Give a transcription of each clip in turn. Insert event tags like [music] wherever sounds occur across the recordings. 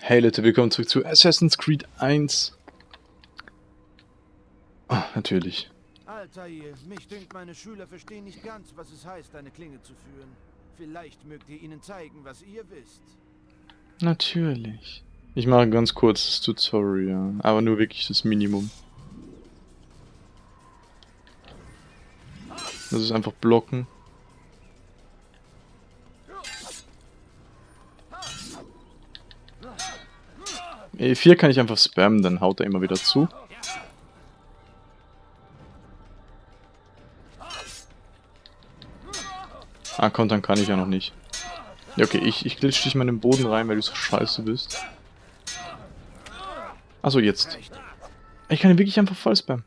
Hey Leute, willkommen zurück zu Assassin's Creed 1. Ah, natürlich. Altair, mich dünkt, meine Schüler verstehen nicht ganz, was es heißt, eine Klinge zu führen. Vielleicht mögt ihr ihnen zeigen, was ihr wisst. Natürlich. Ich mache ein ganz kurzes Tutorial, aber nur wirklich das Minimum. Das ist einfach blocken. E4 kann ich einfach spammen, dann haut er immer wieder zu. Ah, kontern kann ich ja noch nicht. Ja, okay, ich, ich glitsch dich mal in den Boden rein, weil du so scheiße bist. Achso, jetzt. Ich kann ihn wirklich einfach voll spammen.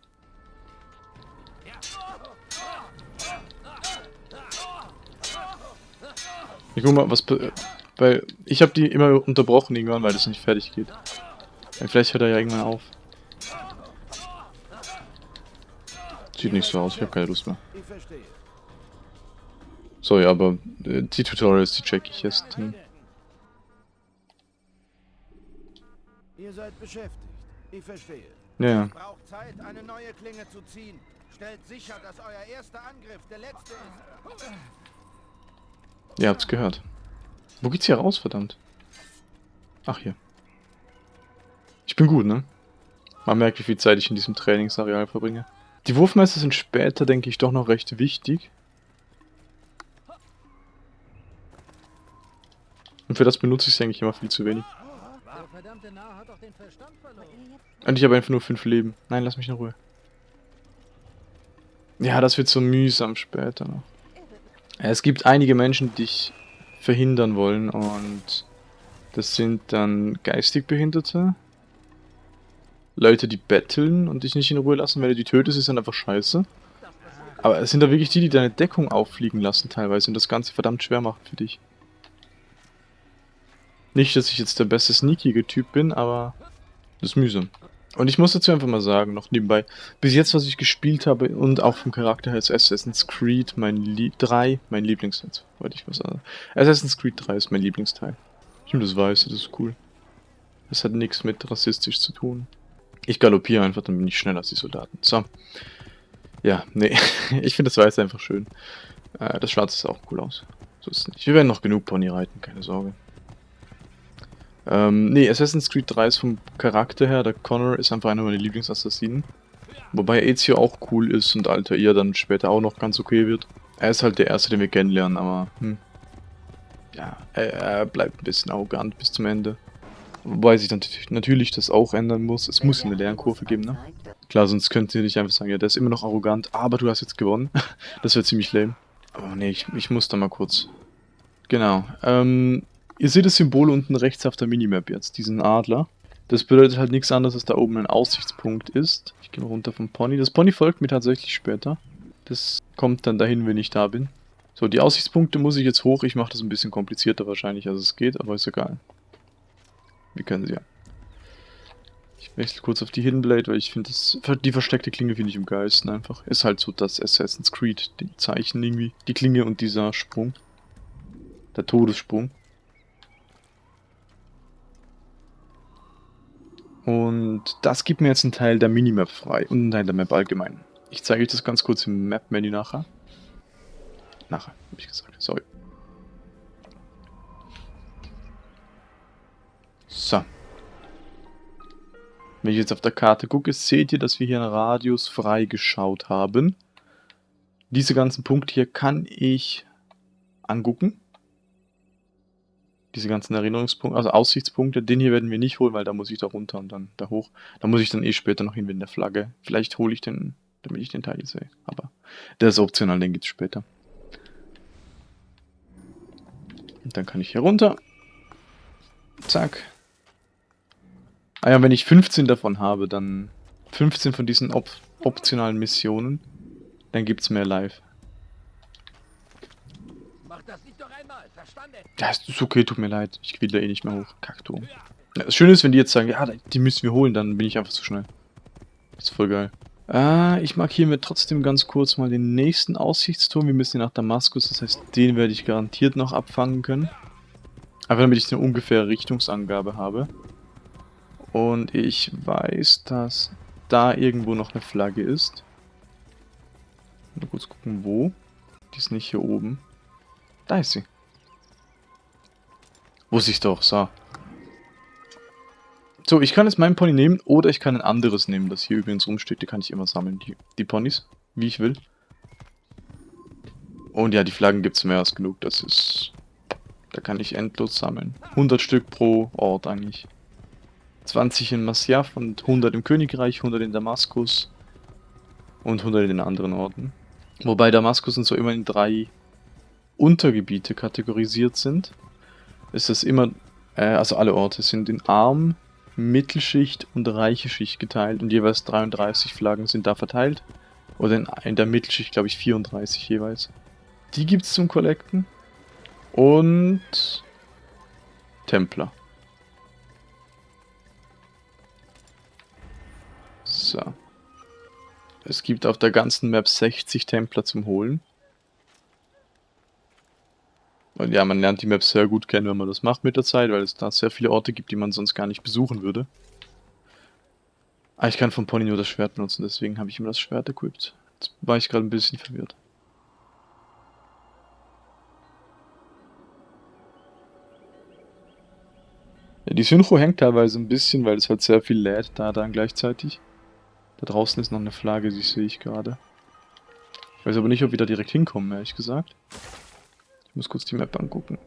Ich guck mal, was... Weil ich habe die immer unterbrochen irgendwann, weil das nicht fertig geht. Ja, vielleicht hört er ja irgendwann auf. Sieht nicht so aus, ich habe keine Lust mehr. Sorry, aber äh, die Tutorials, die check ich erst. Hm. Ihr seid beschäftigt. Ich verstehe. Ja. Braucht Zeit, eine neue Klinge zu ziehen. Stellt sicher, dass euer erster Angriff der letzte ist. Ihr habt's gehört. Wo geht's hier raus, verdammt? Ach, hier. Ich bin gut, ne? Man merkt, wie viel Zeit ich in diesem Trainingsareal verbringe. Die Wurfmeister sind später, denke ich, doch noch recht wichtig. Und für das benutze ich es eigentlich immer viel zu wenig. Und ich habe einfach nur fünf Leben. Nein, lass mich in Ruhe. Ja, das wird so mühsam später noch. Es gibt einige Menschen, die dich verhindern wollen und das sind dann geistig Behinderte. Leute, die betteln und dich nicht in Ruhe lassen. Wenn du die tötest, ist dann einfach scheiße. Aber es sind da wirklich die, die deine Deckung auffliegen lassen teilweise und das Ganze verdammt schwer machen für dich. Nicht, dass ich jetzt der beste sneakige Typ bin, aber das ist mühsam. Und ich muss dazu einfach mal sagen, noch nebenbei, bis jetzt, was ich gespielt habe und auch vom Charakter her ist Assassin's Creed mein Lie 3, mein Lieblingsteil, wollte ich was sagen. Assassin's Creed 3 ist mein Lieblingsteil. Ich finde das Weiße, das ist cool. Das hat nichts mit rassistisch zu tun. Ich galoppiere einfach, dann bin ich schneller als die Soldaten. So. Ja, nee, [laughs] ich finde das Weiße einfach schön. Äh, das Schwarze sah auch cool aus. So ist es nicht. Wir werden noch genug Pony reiten, keine Sorge. Ähm, nee, Assassin's Creed 3 ist vom Charakter her, der Connor ist einfach einer meiner Lieblingsassassinen. Wobei Ezio auch cool ist und Altair dann später auch noch ganz okay wird. Er ist halt der Erste, den wir kennenlernen, aber hm. Ja, er, er bleibt ein bisschen arrogant bis zum Ende. Wobei sich natürlich das auch ändern muss. Es muss eine Lernkurve geben, ne? Klar, sonst könnt ihr nicht einfach sagen, ja, der ist immer noch arrogant, aber du hast jetzt gewonnen. [laughs] das wäre ziemlich lame. Aber nee, ich, ich muss da mal kurz. Genau. Ähm, Ihr seht das Symbol unten rechts auf der Minimap jetzt, diesen Adler. Das bedeutet halt nichts anderes, dass da oben ein Aussichtspunkt ist. Ich gehe mal runter vom Pony. Das Pony folgt mir tatsächlich später. Das kommt dann dahin, wenn ich da bin. So, die Aussichtspunkte muss ich jetzt hoch. Ich mache das ein bisschen komplizierter wahrscheinlich, als es geht, aber ist egal. Wir können sie ja. Ich wechsle kurz auf die Hidden Blade, weil ich finde, die versteckte Klinge finde ich am geilsten einfach. Ist halt so das Assassin's Creed, die Zeichen irgendwie. Die Klinge und dieser Sprung. Der Todessprung. Und das gibt mir jetzt einen Teil der Minimap frei und einen Teil der Map allgemein. Ich zeige euch das ganz kurz im Map-Menü nachher. Nachher, habe ich gesagt. Sorry. So. Wenn ich jetzt auf der Karte gucke, seht ihr, dass wir hier einen Radius freigeschaut haben. Diese ganzen Punkte hier kann ich angucken diese ganzen Erinnerungspunkte, also Aussichtspunkte, den hier werden wir nicht holen, weil da muss ich da runter und dann da hoch. Da muss ich dann eh später noch hin mit der Flagge. Vielleicht hole ich den, damit ich den Teil sehe. Aber der ist optional, den gibt es später. Und dann kann ich hier runter. Zack. Ah ja, wenn ich 15 davon habe, dann 15 von diesen op optionalen Missionen, dann gibt es mehr live. Ja, ist okay, tut mir leid. Ich will da eh nicht mehr hoch. Kakturm. Ja, das Schöne ist, wenn die jetzt sagen, ja, die müssen wir holen, dann bin ich einfach zu schnell. Das ist voll geil. Ah, ich markiere mir trotzdem ganz kurz mal den nächsten Aussichtsturm. Wir müssen hier nach Damaskus, das heißt, den werde ich garantiert noch abfangen können. Einfach damit ich eine ungefähre Richtungsangabe habe. Und ich weiß, dass da irgendwo noch eine Flagge ist. Mal kurz gucken, wo. Die ist nicht hier oben. Da ist sie. Wusste ich doch, so. So, ich kann jetzt meinen Pony nehmen oder ich kann ein anderes nehmen, das hier übrigens rumsteht. Die kann ich immer sammeln, die, die Ponys, wie ich will. Und ja, die Flaggen gibt es mehr als genug. Das ist... Da kann ich endlos sammeln. 100 Stück pro Ort eigentlich. 20 in Masyaf und 100 im Königreich, 100 in Damaskus und 100 in den anderen Orten. Wobei Damaskus und so immer in drei Untergebiete kategorisiert sind. Ist das immer, äh, also alle Orte sind in Arm, Mittelschicht und reiche Schicht geteilt und jeweils 33 Flaggen sind da verteilt. Oder in, in der Mittelschicht, glaube ich, 34 jeweils. Die gibt es zum Collecten. Und Templer. So. Es gibt auf der ganzen Map 60 Templer zum Holen. Und ja, man lernt die Map sehr gut kennen, wenn man das macht mit der Zeit, weil es da sehr viele Orte gibt, die man sonst gar nicht besuchen würde. Ah, ich kann vom Pony nur das Schwert benutzen, deswegen habe ich immer das Schwert equipped. Jetzt war ich gerade ein bisschen verwirrt. Ja, die Synchro hängt teilweise ein bisschen, weil es halt sehr viel lädt da dann gleichzeitig. Da draußen ist noch eine Flagge, die sehe ich gerade. Ich weiß aber nicht, ob wir da direkt hinkommen, ehrlich gesagt. Ich muss kurz die Map angucken.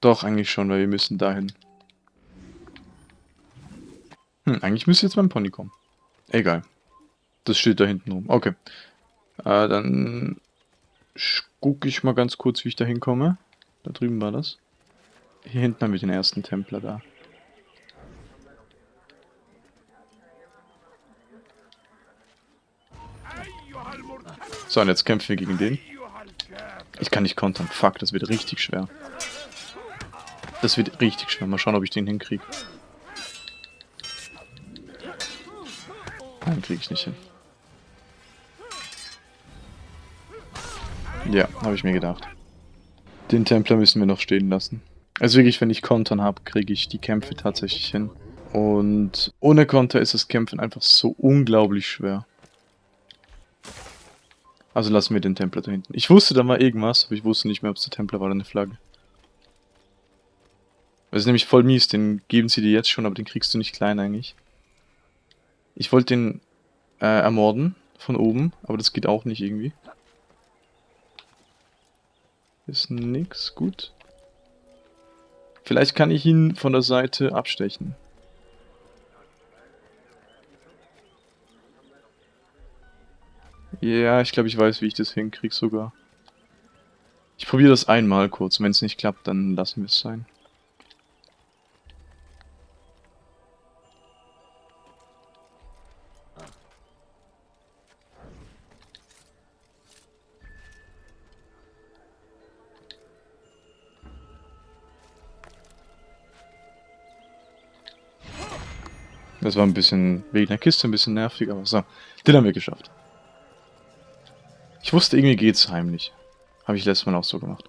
Doch, eigentlich schon, weil wir müssen dahin. Hm, eigentlich müsste jetzt mein Pony kommen. Egal. Das steht da hinten rum. Okay. Äh, dann gucke ich mal ganz kurz, wie ich da hinkomme. Da drüben war das. Hier hinten haben wir den ersten Templer da. So, und jetzt kämpfen wir gegen den. Ich kann nicht kontern. Fuck, das wird richtig schwer. Das wird richtig schwer. Mal schauen, ob ich den hinkriege. Nein, kriege ich nicht hin. Ja, habe ich mir gedacht. Den Templer müssen wir noch stehen lassen. Also wirklich, wenn ich Kontern habe, kriege ich die Kämpfe tatsächlich hin. Und ohne Konter ist das Kämpfen einfach so unglaublich schwer. Also lassen wir den Templer da hinten. Ich wusste da mal irgendwas, aber ich wusste nicht mehr, ob es der Templer war oder eine Flagge. Das ist nämlich voll mies, den geben sie dir jetzt schon, aber den kriegst du nicht klein eigentlich. Ich wollte den äh, ermorden von oben, aber das geht auch nicht irgendwie. Ist nix, gut. Vielleicht kann ich ihn von der Seite abstechen. Ja, ich glaube, ich weiß, wie ich das hinkriege sogar. Ich probiere das einmal kurz. Wenn es nicht klappt, dann lassen wir es sein. Das war ein bisschen wegen der Kiste ein bisschen nervig, aber so. Den haben wir geschafft. Ich wusste, irgendwie geht's heimlich. Habe ich letztes Mal auch so gemacht.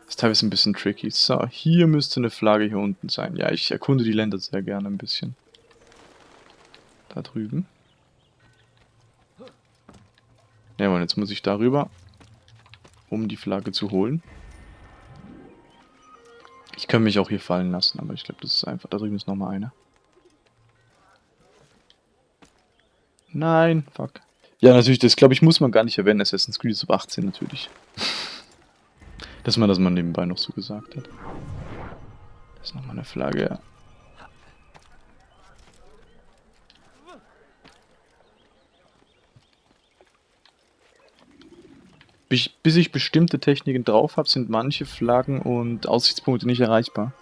Das ist teilweise ein bisschen tricky. So, hier müsste eine Flagge hier unten sein. Ja, ich erkunde die Länder sehr gerne ein bisschen. Da drüben. Ja, und jetzt muss ich darüber, um die Flagge zu holen. Ich kann mich auch hier fallen lassen, aber ich glaube, das ist einfach. Da drüben ist nochmal eine. Nein, fuck. Ja, natürlich, das glaube ich, muss man gar nicht erwähnen. Assassin's Creed ist ab 18 natürlich. [laughs] Dass man das mal nebenbei noch so gesagt hat. Das ist nochmal eine Flagge, ja. Bis ich bestimmte Techniken drauf habe, sind manche Flaggen und Aussichtspunkte nicht erreichbar.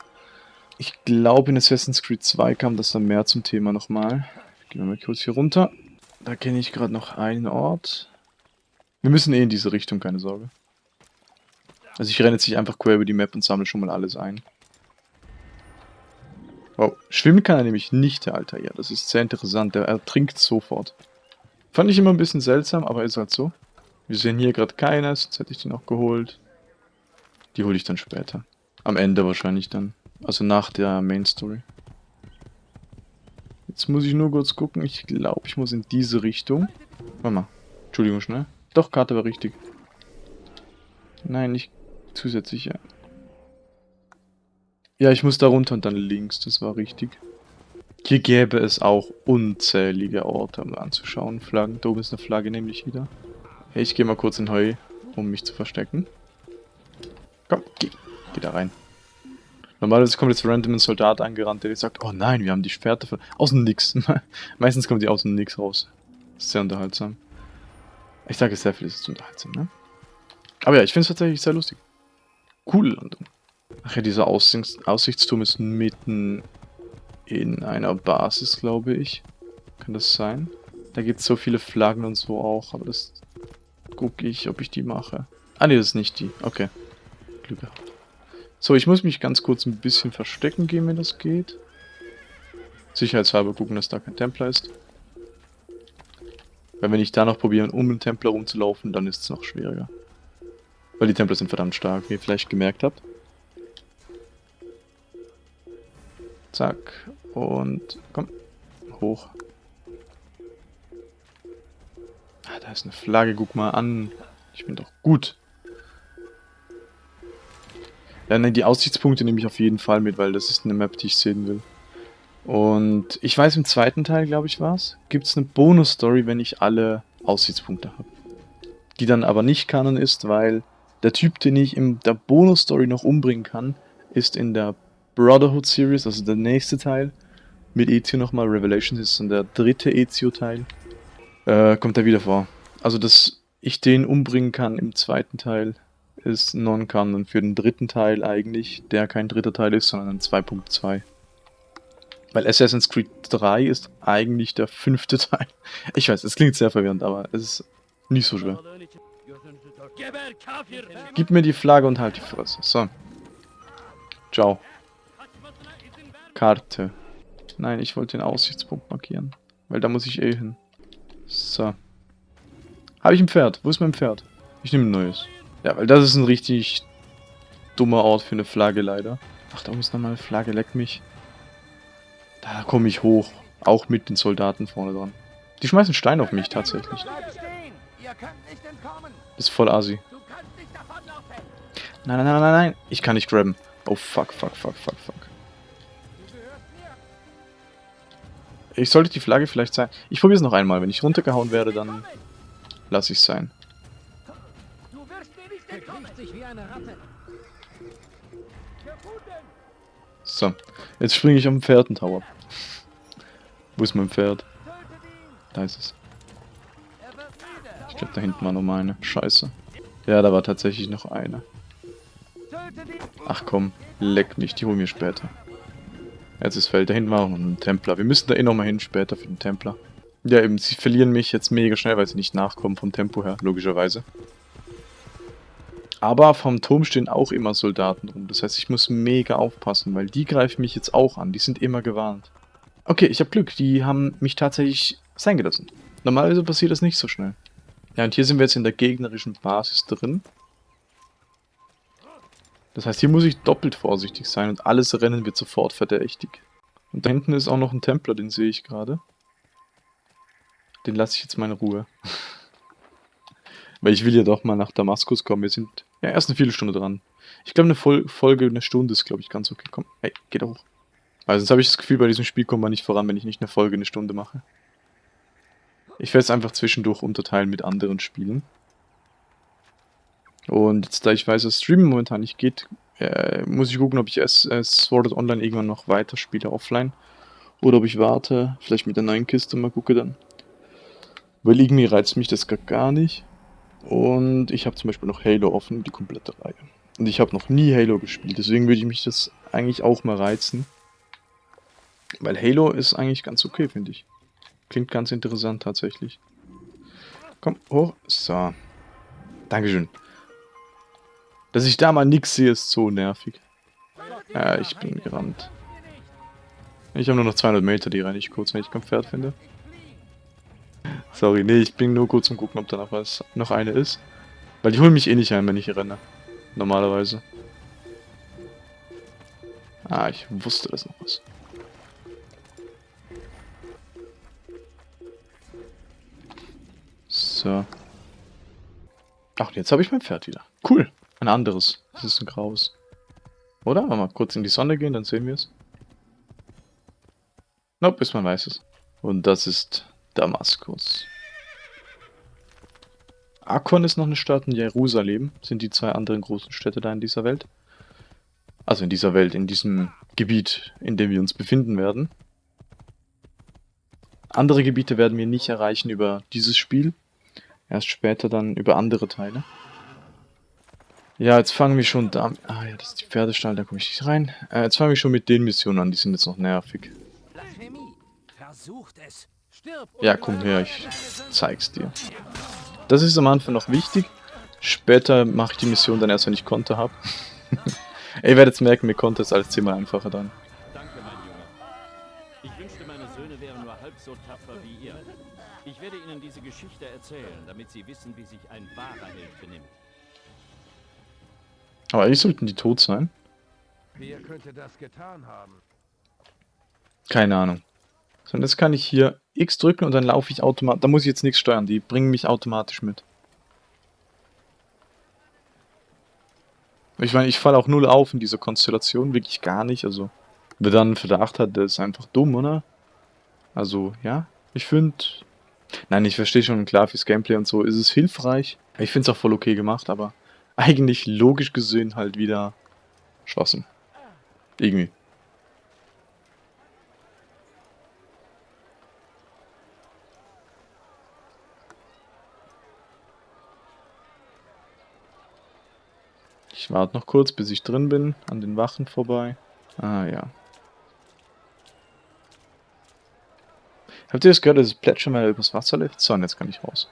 Ich glaube, in Assassin's Creed 2 kam das dann mehr zum Thema nochmal. Gehen wir mal kurz hier runter. Da kenne ich gerade noch einen Ort. Wir müssen eh in diese Richtung, keine Sorge. Also ich renne jetzt nicht einfach quer über die Map und sammle schon mal alles ein. Wow, schwimmen kann er nämlich nicht, der Alter. Ja, das ist sehr interessant. Der ertrinkt sofort. Fand ich immer ein bisschen seltsam, aber ist halt so. Wir sehen hier gerade keines, sonst hätte ich den auch geholt. Die hole ich dann später. Am Ende wahrscheinlich dann. Also nach der Main Story. Jetzt muss ich nur kurz gucken. Ich glaube, ich muss in diese Richtung. Warte mal. Entschuldigung, schnell. Doch, Karte war richtig. Nein, nicht zusätzlich, ja. Ja, ich muss da runter und dann links. Das war richtig. Hier gäbe es auch unzählige Orte, um anzuschauen. Flaggen. Da oben ist eine Flagge nämlich wieder. Ich gehe mal kurz in Heu, um mich zu verstecken. Komm, geh. Geh da rein. Normalerweise kommt jetzt random ein Soldat angerannt, der sagt, oh nein, wir haben die Schwerter für... Aus dem Nix. [laughs] Meistens kommen die aus dem Nix raus. Sehr unterhaltsam. Ich sage sehr viel, ist unterhaltsam, ne? Aber ja, ich finde es tatsächlich sehr lustig. Coole Landung. Ach ja, dieser Aussichts Aussichtsturm ist mitten in einer Basis, glaube ich. Kann das sein? Da gibt es so viele Flaggen und so auch, aber das gucke ich, ob ich die mache. Ah ne, das ist nicht die. Okay. Glück gehabt. So, ich muss mich ganz kurz ein bisschen verstecken gehen, wenn das geht. Sicherheitshalber gucken, dass da kein Templer ist. Weil wenn ich da noch probiere, um den Templer rumzulaufen, dann ist es noch schwieriger. Weil die Templer sind verdammt stark, wie ihr vielleicht gemerkt habt. Zack. Und komm. Hoch. Ah, da ist eine Flagge, guck mal an. Ich bin doch gut. Ja, ne, die Aussichtspunkte nehme ich auf jeden Fall mit, weil das ist eine Map, die ich sehen will. Und ich weiß, im zweiten Teil, glaube ich, war es, gibt es eine Bonus-Story, wenn ich alle Aussichtspunkte habe. Die dann aber nicht Kanon ist, weil der Typ, den ich in der Bonus-Story noch umbringen kann, ist in der Brotherhood-Series, also der nächste Teil, mit Ezio nochmal. Revelations ist dann der dritte Ezio-Teil. Äh, kommt er wieder vor. Also, dass ich den umbringen kann im zweiten Teil, ist Non-Canon für den dritten Teil eigentlich, der kein dritter Teil ist, sondern ein 2.2. Weil Assassin's Creed 3 ist eigentlich der fünfte [laughs] Teil. Ich weiß, es klingt sehr verwirrend, aber es ist nicht so schwer. Gib mir die Flagge und halt die Fresse. So. Ciao. Karte. Nein, ich wollte den Aussichtspunkt markieren. Weil da muss ich eh hin. So. Habe ich ein Pferd? Wo ist mein Pferd? Ich nehme ein neues. Ja, weil das ist ein richtig dummer Ort für eine Flagge leider. Ach, da muss nochmal eine Flagge, leck mich. Da komme ich hoch. Auch mit den Soldaten vorne dran. Die schmeißen Stein auf mich tatsächlich. Das ist voll assi. Nein, nein, nein, nein, nein. Ich kann nicht grabben. Oh, fuck, fuck, fuck, fuck, fuck. Ich sollte die Flagge vielleicht sein. Ich probiere es noch einmal. Wenn ich runtergehauen werde, dann lasse ich es sein. So, jetzt springe ich am Pferdentower. Wo ist mein Pferd? Da ist es. Ich glaube, da hinten war noch eine. Scheiße. Ja, da war tatsächlich noch eine. Ach komm, leck mich, die holen wir später. Jetzt ist Feld, da hinten war auch noch ein Templer. Wir müssen da eh nochmal hin später für den Templer. Ja eben, sie verlieren mich jetzt mega schnell, weil sie nicht nachkommen vom Tempo her, logischerweise. Aber vom Turm stehen auch immer Soldaten rum. Das heißt, ich muss mega aufpassen, weil die greifen mich jetzt auch an. Die sind immer gewarnt. Okay, ich habe Glück. Die haben mich tatsächlich sein gelassen. Normalerweise passiert das nicht so schnell. Ja, und hier sind wir jetzt in der gegnerischen Basis drin. Das heißt, hier muss ich doppelt vorsichtig sein und alles Rennen wird sofort verdächtig. Und da hinten ist auch noch ein Templer, den sehe ich gerade. Den lasse ich jetzt meine Ruhe. [laughs] Weil ich will ja doch mal nach Damaskus kommen. Wir sind ja erst eine Viertelstunde dran. Ich glaube, eine Vol Folge, eine Stunde ist, glaube ich, ganz okay. Komm, hey, geh da hoch. Also sonst habe ich das Gefühl, bei diesem Spiel kommt man nicht voran, wenn ich nicht eine Folge eine Stunde mache. Ich werde es einfach zwischendurch unterteilen mit anderen Spielen. Und jetzt, da ich weiß, dass Streamen momentan nicht geht, äh, muss ich gucken, ob ich es, es Sword Art Online irgendwann noch weiter spiele offline. Oder ob ich warte, vielleicht mit der neuen Kiste mal gucke dann. Weil irgendwie reizt mich das gar nicht. Und ich habe zum Beispiel noch Halo offen, die komplette Reihe. Und ich habe noch nie Halo gespielt, deswegen würde ich mich das eigentlich auch mal reizen. Weil Halo ist eigentlich ganz okay, finde ich. Klingt ganz interessant tatsächlich. Komm, hoch. So. Dankeschön. Dass ich da mal nichts sehe, ist so nervig. Ja, ich bin gerannt. Ich habe nur noch 200 Meter, die renne ich kurz, wenn ich kein Pferd finde. Sorry, nee, ich bin nur kurz zum Gucken, ob da noch was, noch eine ist. Weil die holen mich eh nicht ein, wenn ich hier renne. Normalerweise. Ah, ich wusste, dass noch was. So. Ach, jetzt habe ich mein Pferd wieder. Cool. Ein anderes. Das ist ein graues. Oder? Mal, mal kurz in die Sonne gehen, dann sehen wir es. Nope, bis man weiß es. Und das ist Damaskus. Akkon ist noch eine Stadt und Jerusalem sind die zwei anderen großen Städte da in dieser Welt. Also in dieser Welt, in diesem Gebiet, in dem wir uns befinden werden. Andere Gebiete werden wir nicht erreichen über dieses Spiel. Erst später dann über andere Teile. Ja, jetzt fangen wir schon da... Ah ja, das ist die Pferdestall, da komme ich nicht rein. Äh, jetzt fangen wir schon mit den Missionen an, die sind jetzt noch nervig. Ja, komm her, ich zeig's dir. Das ist am Anfang noch wichtig. Später mache ich die Mission dann erst, wenn ich Konter habe. [laughs] Ihr werdet jetzt merken, mir Konter ist alles zehnmal einfacher dann. Danke, mein Junge. Ich wünschte, meine Söhne wären nur halb so tapfer wie ihr. Ich werde ihnen diese Geschichte erzählen, damit sie wissen, wie sich ein wahrer Held benimmt. Aber eigentlich sollten die tot sein. Wer könnte das getan haben? Keine Ahnung. So, und jetzt kann ich hier X drücken und dann laufe ich automatisch. Da muss ich jetzt nichts steuern, die bringen mich automatisch mit. Ich meine, ich falle auch null auf in dieser Konstellation, wirklich gar nicht. Also, wer dann einen Verdacht hat, der ist einfach dumm, oder? Also, ja, ich finde... Nein, ich verstehe schon, klar, fürs Gameplay und so ist es hilfreich. Ich finde es auch voll okay gemacht, aber eigentlich logisch gesehen halt wieder Schwachsinn. Irgendwie. Warte noch kurz, bis ich drin bin, an den Wachen vorbei. Ah ja. Habt ihr das gehört, dass es plätschern, weil übers Wasser läuft? So, und jetzt kann ich raus.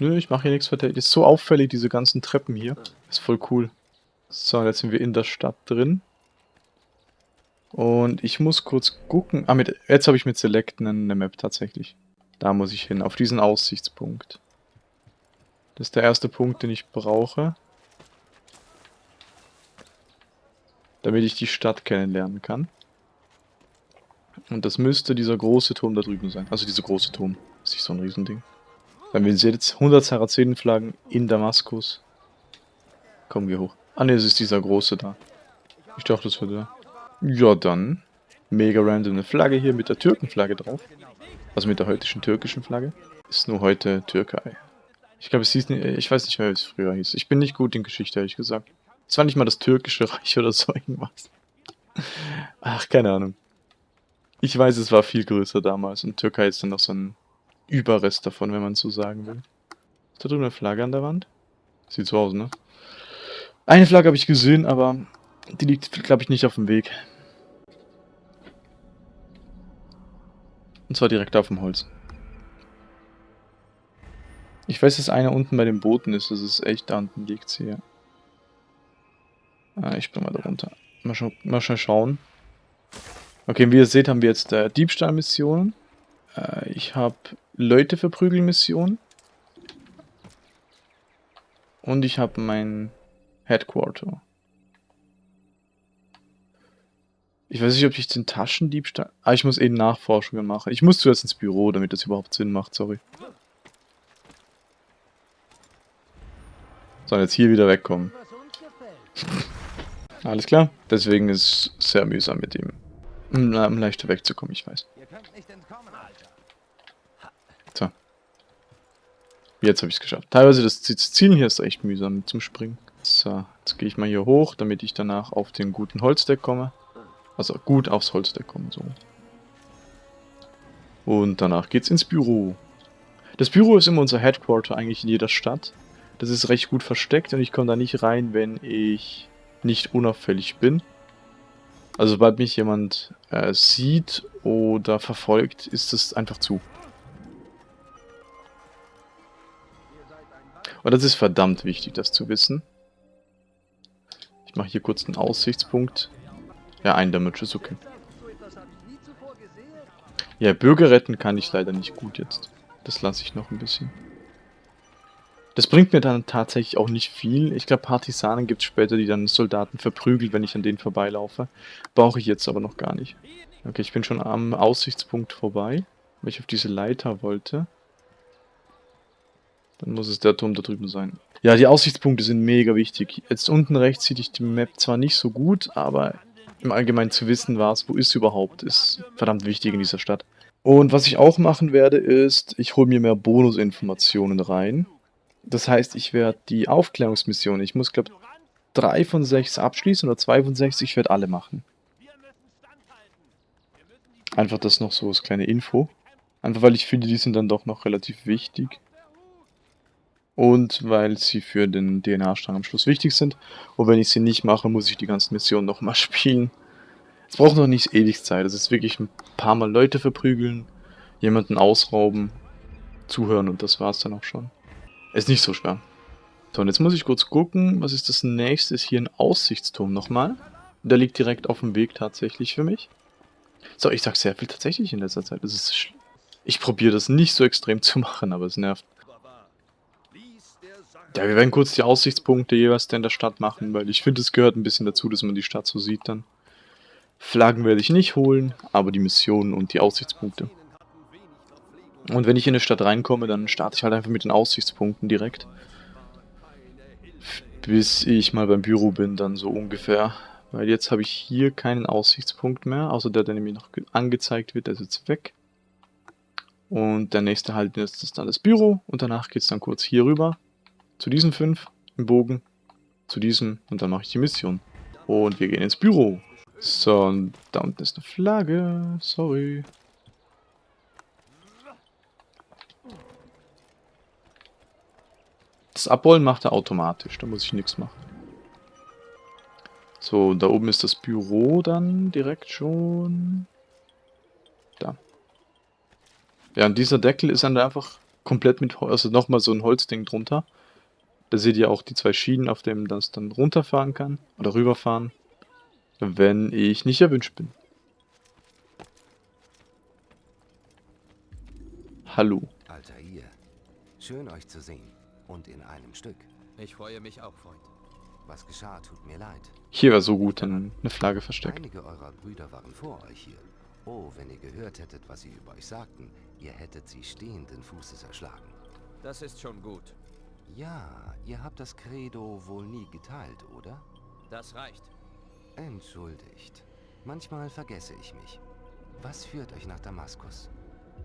Nö, ich mache hier nichts Verdächtiges. Ist so auffällig, diese ganzen Treppen hier. Ist voll cool. So, jetzt sind wir in der Stadt drin. Und ich muss kurz gucken. Ah, mit, jetzt habe ich mit Select eine Map tatsächlich. Da muss ich hin, auf diesen Aussichtspunkt. Das ist der erste Punkt, den ich brauche. Damit ich die Stadt kennenlernen kann. Und das müsste dieser große Turm da drüben sein. Also dieser große Turm. Ist nicht so ein Riesending. Dann wir sehen jetzt 100 Sarazenenflaggen in Damaskus. Kommen wir hoch. Ah ne, es ist dieser große da. Ich dachte, das wäre der. Ja, dann. Mega random eine Flagge hier mit der Türkenflagge drauf. Also mit der heutigen türkischen Flagge. Ist nur heute Türkei. Ich glaube, es hieß nicht, ich weiß nicht mehr, wie es früher hieß. Ich bin nicht gut in Geschichte, ehrlich gesagt. Es war nicht mal das türkische [laughs] Reich oder so irgendwas. Ach, keine Ahnung. Ich weiß, es war viel größer damals und Türkei ist dann noch so ein Überrest davon, wenn man so sagen will. Ist da drüben eine Flagge an der Wand? Sieht so aus, ne? Eine Flagge habe ich gesehen, aber die liegt, glaube ich, nicht auf dem Weg. Und zwar direkt auf dem Holz. Ich weiß, dass einer unten bei den Booten ist. Das ist echt, da unten liegt ja. Ah, ich bin mal da runter. Mal, schon, mal schnell schauen. Okay, wie ihr seht, haben wir jetzt äh, Diebstahlmissionen. Äh, ich habe Leute verprügeln Missionen. Und ich habe mein Headquarter. Ich weiß nicht, ob ich den Taschendiebstahl... Ah, ich muss eben Nachforschungen machen. Ich muss zuerst ins Büro, damit das überhaupt Sinn macht, sorry. So, jetzt hier wieder wegkommen. [laughs] Alles klar. Deswegen ist es sehr mühsam mit ihm. Um, leichter wegzukommen, ich weiß. So. Jetzt habe ich es geschafft. Teilweise das, das Zielen hier ist echt mühsam zum Springen. So, jetzt gehe ich mal hier hoch, damit ich danach auf den guten Holzdeck komme. Also gut aufs Holzdeck komme, so. Und danach geht's ins Büro. Das Büro ist immer unser Headquarter eigentlich in jeder Stadt. Das ist recht gut versteckt und ich komme da nicht rein, wenn ich nicht unauffällig bin. Also sobald mich jemand äh, sieht oder verfolgt, ist es einfach zu. Und das ist verdammt wichtig, das zu wissen. Ich mache hier kurz einen Aussichtspunkt. Ja, ein Damage ist okay. Ja, Bürger retten kann ich leider nicht gut jetzt. Das lasse ich noch ein bisschen. Das bringt mir dann tatsächlich auch nicht viel. Ich glaube, Partisanen gibt es später, die dann Soldaten verprügeln, wenn ich an denen vorbeilaufe. Brauche ich jetzt aber noch gar nicht. Okay, ich bin schon am Aussichtspunkt vorbei, weil ich auf diese Leiter wollte. Dann muss es der Turm da drüben sein. Ja, die Aussichtspunkte sind mega wichtig. Jetzt unten rechts sieht ich die Map zwar nicht so gut, aber im Allgemeinen zu wissen, was, wo ist überhaupt, ist verdammt wichtig in dieser Stadt. Und was ich auch machen werde, ist, ich hole mir mehr Bonusinformationen rein. Das heißt, ich werde die Aufklärungsmission, ich muss glaube drei von sechs abschließen oder zwei von sechs, ich werde alle machen. Einfach das noch so als kleine Info. Einfach weil ich finde, die sind dann doch noch relativ wichtig. Und weil sie für den DNA-Strang am Schluss wichtig sind. Und wenn ich sie nicht mache, muss ich die ganzen Missionen nochmal [laughs] spielen. Es braucht noch nicht ewig Zeit. Es ist wirklich ein paar Mal Leute verprügeln, jemanden ausrauben, zuhören und das war's dann auch schon. Ist nicht so schwer. So, und jetzt muss ich kurz gucken, was ist das nächste? Ist hier ein Aussichtsturm nochmal. Der liegt direkt auf dem Weg tatsächlich für mich. So, ich sag sehr viel tatsächlich in letzter Zeit. Das ist ich probiere das nicht so extrem zu machen, aber es nervt. Ja, wir werden kurz die Aussichtspunkte jeweils in der Stadt machen, weil ich finde, es gehört ein bisschen dazu, dass man die Stadt so sieht dann. Flaggen werde ich nicht holen, aber die Missionen und die Aussichtspunkte. Und wenn ich in eine Stadt reinkomme, dann starte ich halt einfach mit den Aussichtspunkten direkt. Bis ich mal beim Büro bin, dann so ungefähr. Weil jetzt habe ich hier keinen Aussichtspunkt mehr, außer der, der nämlich noch angezeigt wird, der ist jetzt weg. Und der nächste Halt ist dann das Büro und danach geht es dann kurz hier rüber zu diesen fünf im Bogen, zu diesem und dann mache ich die Mission. Und wir gehen ins Büro. So, und da unten ist eine Flagge. Sorry. Das Abrollen macht er automatisch, da muss ich nichts machen. So, da oben ist das Büro dann direkt schon. Da. Ja, und dieser Deckel ist dann einfach komplett mit, also nochmal so ein Holzding drunter. Da seht ihr auch die zwei Schienen, auf denen das dann runterfahren kann oder rüberfahren, wenn ich nicht erwünscht bin. Hallo. Alter ihr. Schön euch zu sehen. Und in einem Stück. Ich freue mich auch, Freund. Was geschah, tut mir leid. Hier war so gut dann eine Flagge versteckt. Einige eurer Brüder waren vor euch hier. Oh, wenn ihr gehört hättet, was sie über euch sagten, ihr hättet sie stehenden Fußes erschlagen. Das ist schon gut. Ja, ihr habt das Credo wohl nie geteilt, oder? Das reicht. Entschuldigt. Manchmal vergesse ich mich. Was führt euch nach Damaskus?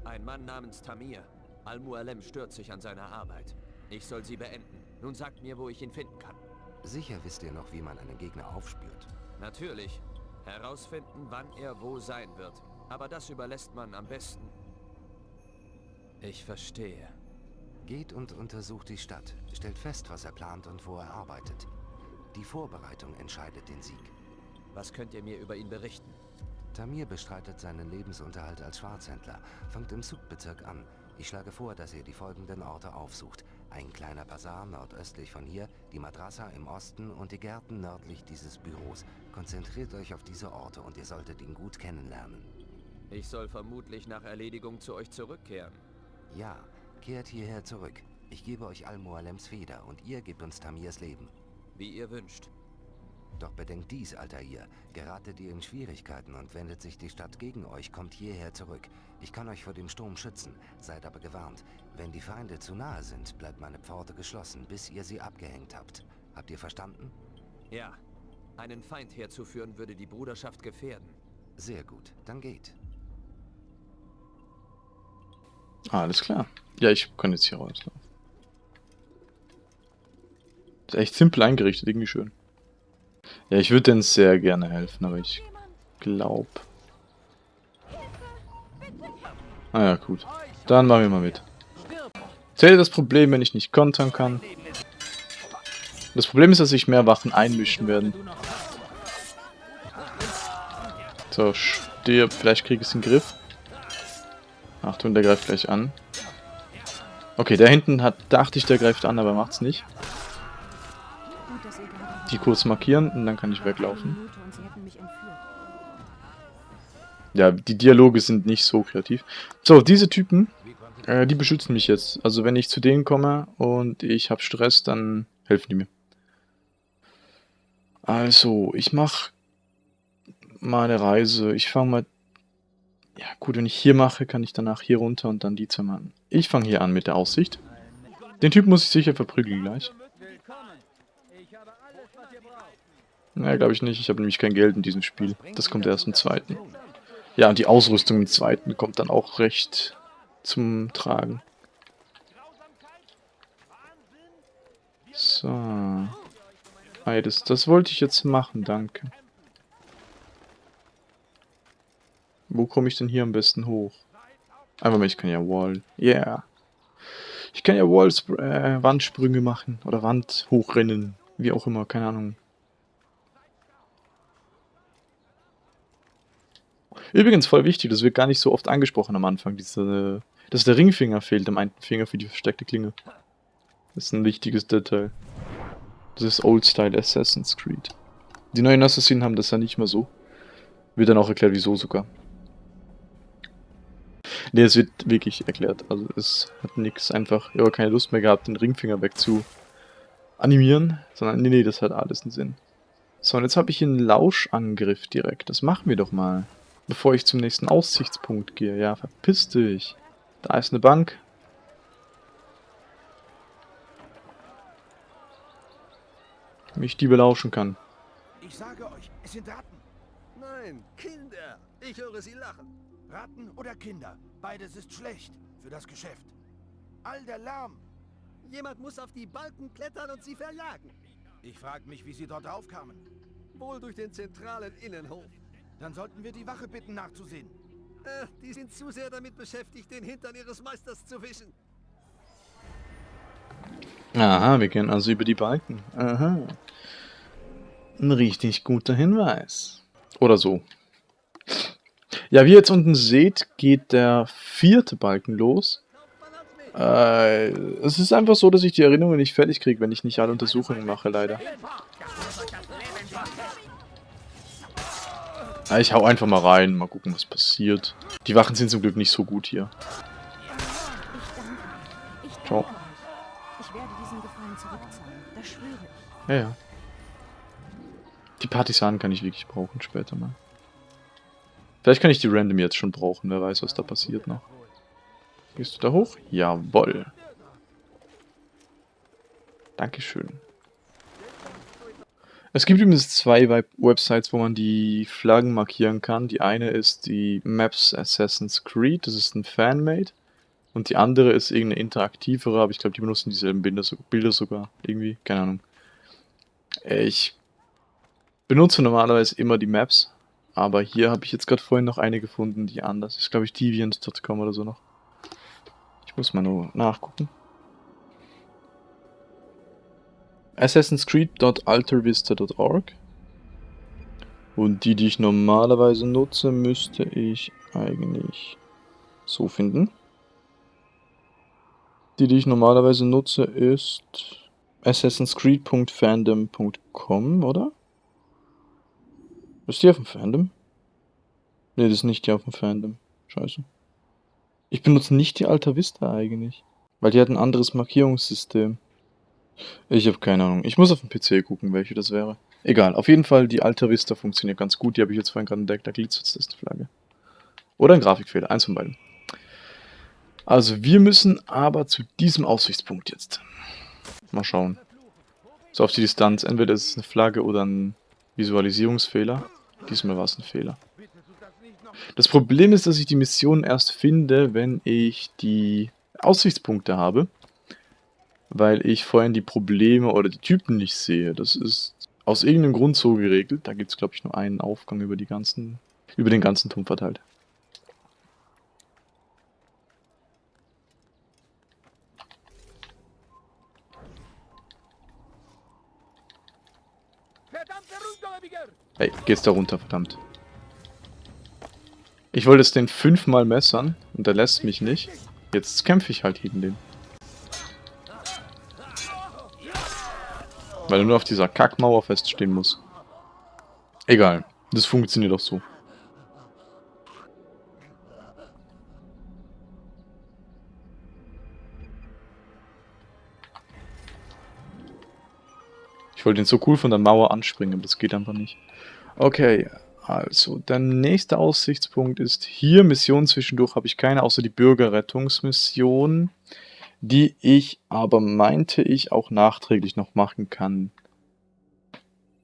Ein Mann namens Tamir. Al-Mualem stört sich an seiner Arbeit. Ich soll sie beenden. Nun sagt mir, wo ich ihn finden kann. Sicher wisst ihr noch, wie man einen Gegner aufspürt. Natürlich. Herausfinden, wann er wo sein wird. Aber das überlässt man am besten. Ich verstehe. Geht und untersucht die Stadt. Stellt fest, was er plant und wo er arbeitet. Die Vorbereitung entscheidet den Sieg. Was könnt ihr mir über ihn berichten? Tamir bestreitet seinen Lebensunterhalt als Schwarzhändler, fangt im Subbezirk an. Ich schlage vor, dass ihr die folgenden Orte aufsucht. Ein kleiner Bazar nordöstlich von hier, die Madrasa im Osten und die Gärten nördlich dieses Büros. Konzentriert euch auf diese Orte und ihr solltet ihn gut kennenlernen. Ich soll vermutlich nach Erledigung zu euch zurückkehren. Ja, kehrt hierher zurück. Ich gebe euch Al-Mualems Feder und ihr gebt uns Tamirs Leben. Wie ihr wünscht. Doch bedenkt dies, alter ihr. Geratet ihr in Schwierigkeiten und wendet sich die Stadt gegen euch, kommt hierher zurück. Ich kann euch vor dem Sturm schützen, seid aber gewarnt. Wenn die Feinde zu nahe sind, bleibt meine Pforte geschlossen, bis ihr sie abgehängt habt. Habt ihr verstanden? Ja. Einen Feind herzuführen würde die Bruderschaft gefährden. Sehr gut, dann geht. Alles klar. Ja, ich kann jetzt hier rauslaufen. Ist echt simpel eingerichtet, irgendwie schön. Ja, ich würde denen sehr gerne helfen, aber ich glaube... Ah ja, gut. Dann machen wir mal mit. Zählt das Problem, wenn ich nicht kontern kann. Das Problem ist, dass sich mehr Wachen einmischen werden. So, stirb. Vielleicht kriege ich es in den Griff. Achtung, der greift gleich an. Okay, der hinten hat, dachte ich, der greift an, aber macht's nicht. Die kurz markieren und dann kann ich weglaufen. Ja, die Dialoge sind nicht so kreativ. So, diese Typen, äh, die beschützen mich jetzt. Also wenn ich zu denen komme und ich habe Stress, dann helfen die mir. Also, ich mache meine Reise. Ich fange mal ja, gut, wenn ich hier mache, kann ich danach hier runter und dann die zwei machen. Ich fange hier an mit der Aussicht. Den Typ muss ich sicher verprügeln gleich. Naja, glaube ich nicht. Ich habe nämlich kein Geld in diesem Spiel. Das kommt erst im zweiten. Ja, und die Ausrüstung im zweiten kommt dann auch recht zum Tragen. So. Das, das wollte ich jetzt machen, danke. Wo komme ich denn hier am besten hoch? Einfach mal, ich kann ja Wall. Yeah. Ich kann ja Walls, äh, Wandsprünge machen. Oder Wand hochrennen. Wie auch immer, keine Ahnung. Übrigens voll wichtig, das wird gar nicht so oft angesprochen am Anfang, diese, dass der Ringfinger fehlt am einen Finger für die versteckte Klinge. Das ist ein wichtiges Detail. Das ist Old-Style Assassin's Creed. Die neuen Assassinen haben das ja nicht mehr so. Wird dann auch erklärt, wieso sogar. Ne, es wird wirklich erklärt. Also es hat nichts einfach, ich habe keine Lust mehr gehabt, den Ringfinger weg zu animieren, sondern nee, nee, das hat alles einen Sinn. So, und jetzt habe ich einen Lauschangriff direkt. Das machen wir doch mal. Bevor ich zum nächsten Aussichtspunkt gehe. Ja, verpiss dich. Da ist eine Bank. Mich die belauschen kann. Ich sage euch, es sind Ratten. Nein, Kinder. Ich höre sie lachen. Ratten oder Kinder. Beides ist schlecht für das Geschäft. All der Lärm. Jemand muss auf die Balken klettern und sie verjagen. Ich frage mich, wie sie dort draufkamen. Wohl durch den zentralen Innenhof. Dann sollten wir die Wache bitten, nachzusehen. Äh, die sind zu sehr damit beschäftigt, den Hintern ihres Meisters zu wischen. Aha, wir gehen also über die Balken. Aha. Ein richtig guter Hinweis. Oder so. Ja, wie ihr jetzt unten seht, geht der vierte Balken los. Äh, es ist einfach so, dass ich die Erinnerungen nicht fertig kriege, wenn ich nicht alle Untersuchungen mache, leider. Ja, ich hau einfach mal rein, mal gucken, was passiert. Die Wachen sind zum Glück nicht so gut hier. Ciao. Ja, ja. Die Partisanen kann ich wirklich brauchen später mal. Vielleicht kann ich die Random jetzt schon brauchen, wer weiß, was da passiert noch. Gehst du da hoch? Jawoll. Dankeschön. Es gibt übrigens zwei Web Websites, wo man die Flaggen markieren kann. Die eine ist die Maps Assassin's Creed, das ist ein Fanmade. Und die andere ist irgendeine interaktivere, aber ich glaube, die benutzen dieselben Bilder, Bilder sogar. Irgendwie, keine Ahnung. Ich benutze normalerweise immer die Maps, aber hier habe ich jetzt gerade vorhin noch eine gefunden, die anders ist. Glaube ich, deviant.com oder so noch. Ich muss mal nur nachgucken. assassinscreed.altervista.org Und die, die ich normalerweise nutze, müsste ich eigentlich so finden. Die, die ich normalerweise nutze, ist assassinscreed.fandom.com, oder? Ist die auf dem Fandom? Ne, das ist nicht die auf dem Fandom. Scheiße. Ich benutze nicht die Alta Vista eigentlich. Weil die hat ein anderes Markierungssystem. Ich habe keine Ahnung. Ich muss auf dem PC gucken, welche das wäre. Egal, auf jeden Fall, die Alta Vista funktioniert ganz gut. Die habe ich jetzt vorhin gerade entdeckt. Da glitzert das die Flagge. Oder ein Grafikfehler, eins von beiden. Also, wir müssen aber zu diesem Aussichtspunkt jetzt. Mal schauen. So auf die Distanz. Entweder ist es eine Flagge oder ein Visualisierungsfehler. Diesmal war es ein Fehler. Das Problem ist, dass ich die Mission erst finde, wenn ich die Aussichtspunkte habe weil ich vorhin die Probleme oder die Typen nicht sehe. Das ist aus irgendeinem Grund so geregelt. Da gibt es, glaube ich, nur einen Aufgang über die ganzen, über den ganzen Turm verteilt. Hey, geht's da runter, verdammt. Ich wollte es den fünfmal messern und er lässt mich nicht. Jetzt kämpfe ich halt gegen den. Weil er nur auf dieser Kackmauer feststehen muss. Egal. Das funktioniert auch so. Ich wollte ihn so cool von der Mauer anspringen, aber das geht einfach nicht. Okay, also der nächste Aussichtspunkt ist hier. Mission zwischendurch habe ich keine, außer die Bürgerrettungsmission. Die ich aber meinte ich auch nachträglich noch machen kann.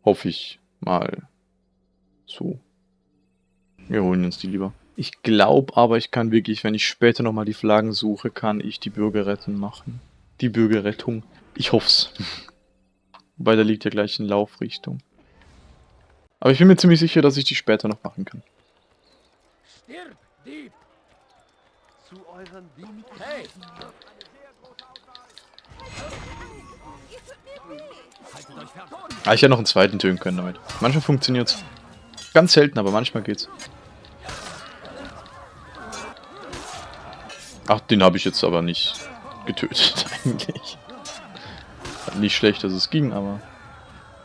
Hoffe ich mal. So. Wir holen uns die lieber. Ich glaube aber, ich kann wirklich, wenn ich später nochmal die Flaggen suche, kann ich die Bürgerrettung machen. Die Bürgerrettung. Ich hoff's. [laughs] Wobei, da liegt ja gleich in Laufrichtung. Aber ich bin mir ziemlich sicher, dass ich die später noch machen kann. Stirb, Dieb! Zu euren Diensten. Hey! Ah, ich hätte noch einen zweiten töten können damit. Manchmal funktioniert's. Ganz selten, aber manchmal geht's. Ach, den habe ich jetzt aber nicht getötet, [laughs] eigentlich. Nicht schlecht, dass es ging, aber...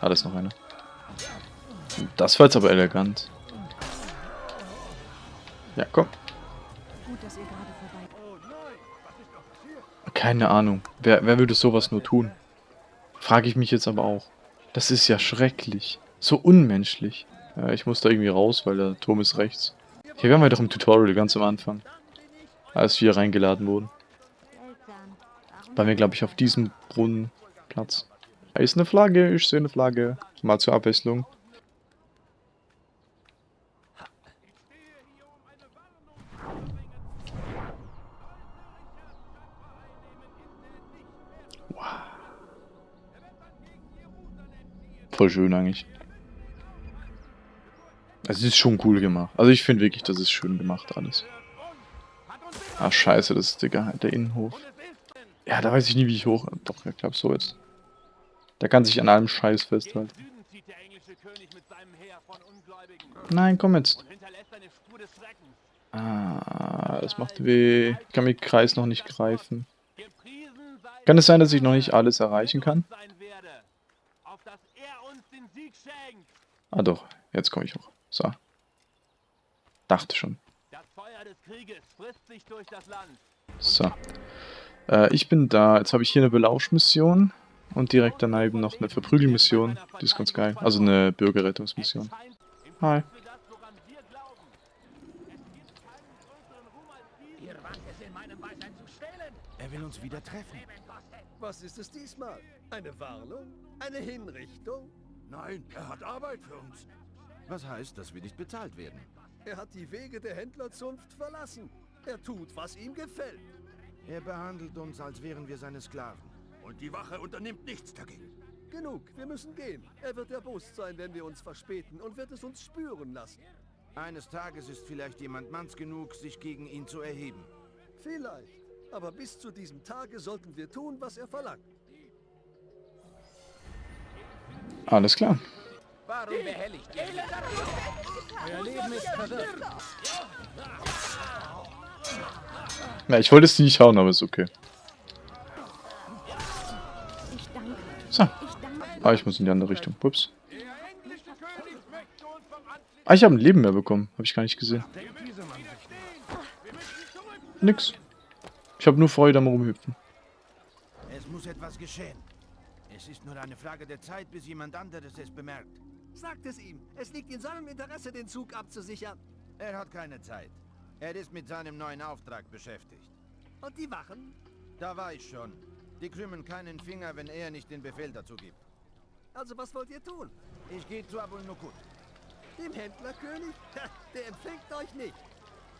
Ah, da ist noch einer. Das war jetzt aber elegant. Ja, komm. Keine Ahnung. Wer, wer würde sowas nur tun? Frage ich mich jetzt aber auch. Das ist ja schrecklich. So unmenschlich. Ja, ich muss da irgendwie raus, weil der Turm ist rechts. Hier waren wir doch im Tutorial ganz am Anfang. Als wir reingeladen wurden. Waren wir, glaube ich, auf diesem Brunnenplatz. Da ist eine Flagge, ich sehe eine Flagge. Mal zur Abwechslung. Voll schön eigentlich. Es ist schon cool gemacht. Also ich finde wirklich, das ist schön gemacht alles. Ach scheiße, das ist der, der Innenhof. Ja, da weiß ich nie, wie ich hoch... Doch, ich glaube so jetzt. Der kann sich an allem Scheiß festhalten. Nein, komm jetzt. Ah, das macht weh. Ich kann mit Kreis noch nicht greifen. Kann es sein, dass ich noch nicht alles erreichen kann? sein werde, auf dass er uns den Sieg schenkt. Ah doch, jetzt komme ich hoch. So. Dachte schon. Das Feuer des Krieges frisst sich durch das Land. So. Äh, ich bin da. Jetzt habe ich hier eine Belauschmission. Und direkt daneben noch eine Verprügelmission. Die ist ganz geil. Also eine Bürgerrettungsmission. Hi. für das, woran wir glauben. Es gibt keinen größeren Ruhm als diesen. Ihr wagt es in meinem Beisein zu stehlen! Er will uns wieder treffen. Was ist es diesmal? Eine Warnung? Eine Hinrichtung? Nein, er hat Arbeit für uns. Was heißt, dass wir nicht bezahlt werden? Er hat die Wege der Händlerzunft verlassen. Er tut, was ihm gefällt. Er behandelt uns, als wären wir seine Sklaven. Und die Wache unternimmt nichts dagegen. Genug, wir müssen gehen. Er wird erbost sein, wenn wir uns verspäten und wird es uns spüren lassen. Eines Tages ist vielleicht jemand manns genug, sich gegen ihn zu erheben. Vielleicht. Aber bis zu diesem Tage sollten wir tun, was er verlangt. Ist verwirrt. Ja, ich wollte es nicht hauen, aber ist okay. So. Ah, ich muss in die andere Richtung. Ups. Ah, ich habe ein Leben mehr bekommen. Habe ich gar nicht gesehen. Nix. Ich habe nur Freude am Rumhüpfen. Es muss etwas geschehen. Es ist nur eine Frage der Zeit, bis jemand anderes es bemerkt. Sagt es ihm. Es liegt in seinem Interesse, den Zug abzusichern. Er hat keine Zeit. Er ist mit seinem neuen Auftrag beschäftigt. Und die Wachen? Da war ich schon. Die krümmen keinen Finger, wenn er nicht den Befehl dazu gibt. Also was wollt ihr tun? Ich gehe zu Abul Nukut. Dem Händlerkönig? Der empfängt euch nicht.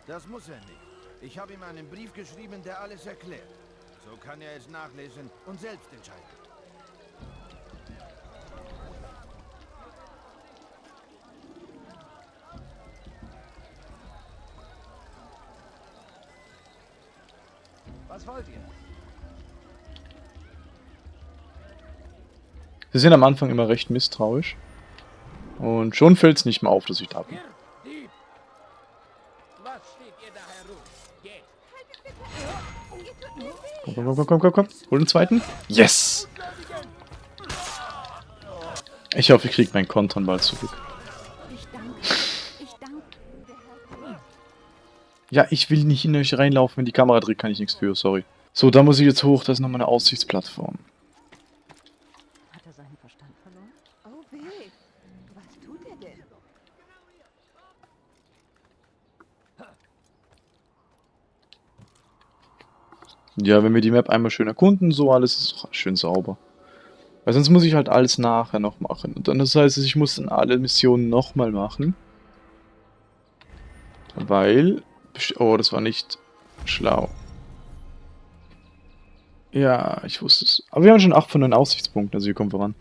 Das muss er nicht. Ich habe ihm einen Brief geschrieben, der alles erklärt. So kann er es nachlesen und selbst entscheiden. Wollt ihr? Sie sind am Anfang immer recht misstrauisch. Und schon fällt es nicht mehr auf, dass ich da bin. Komm, komm, komm, komm, komm, komm. Hol den zweiten. Yes! Ich hoffe, ich kriege meinen Kontern bald zurück. Ja, ich will nicht in euch reinlaufen, wenn die Kamera dreht, kann ich nichts für, sorry. So, da muss ich jetzt hoch, das ist nochmal eine Aussichtsplattform. Hat er seinen Verstand verloren? Oh weh, was tut er denn? Ja, wenn wir die Map einmal schön erkunden, so alles ist schön sauber. Weil sonst muss ich halt alles nachher noch machen. Und dann das heißt, ich muss dann alle Missionen nochmal machen. Weil... Oh, das war nicht schlau. Ja, ich wusste es. Aber wir haben schon 8 von 9 Aussichtspunkten, also wir kommen voran.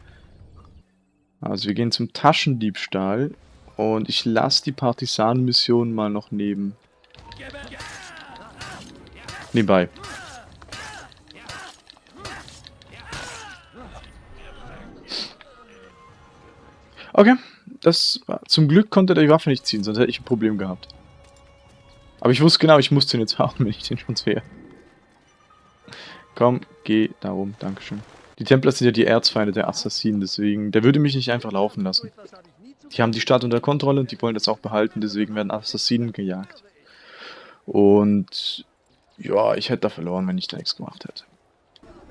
Also wir gehen zum Taschendiebstahl. Und ich lasse die Partisanenmission mal noch neben. Nebenbei. Okay, das war, zum Glück konnte der die Waffe nicht ziehen, sonst hätte ich ein Problem gehabt. Aber ich wusste genau, ich musste ihn jetzt haben, [laughs] wenn ich den schon sehe. Komm, geh darum, Dankeschön. Die Templer sind ja die Erzfeinde der Assassinen, deswegen, der würde mich nicht einfach laufen lassen. Die haben die Stadt unter Kontrolle und die wollen das auch behalten, deswegen werden Assassinen gejagt. Und ja, ich hätte da verloren, wenn ich da nichts gemacht hätte.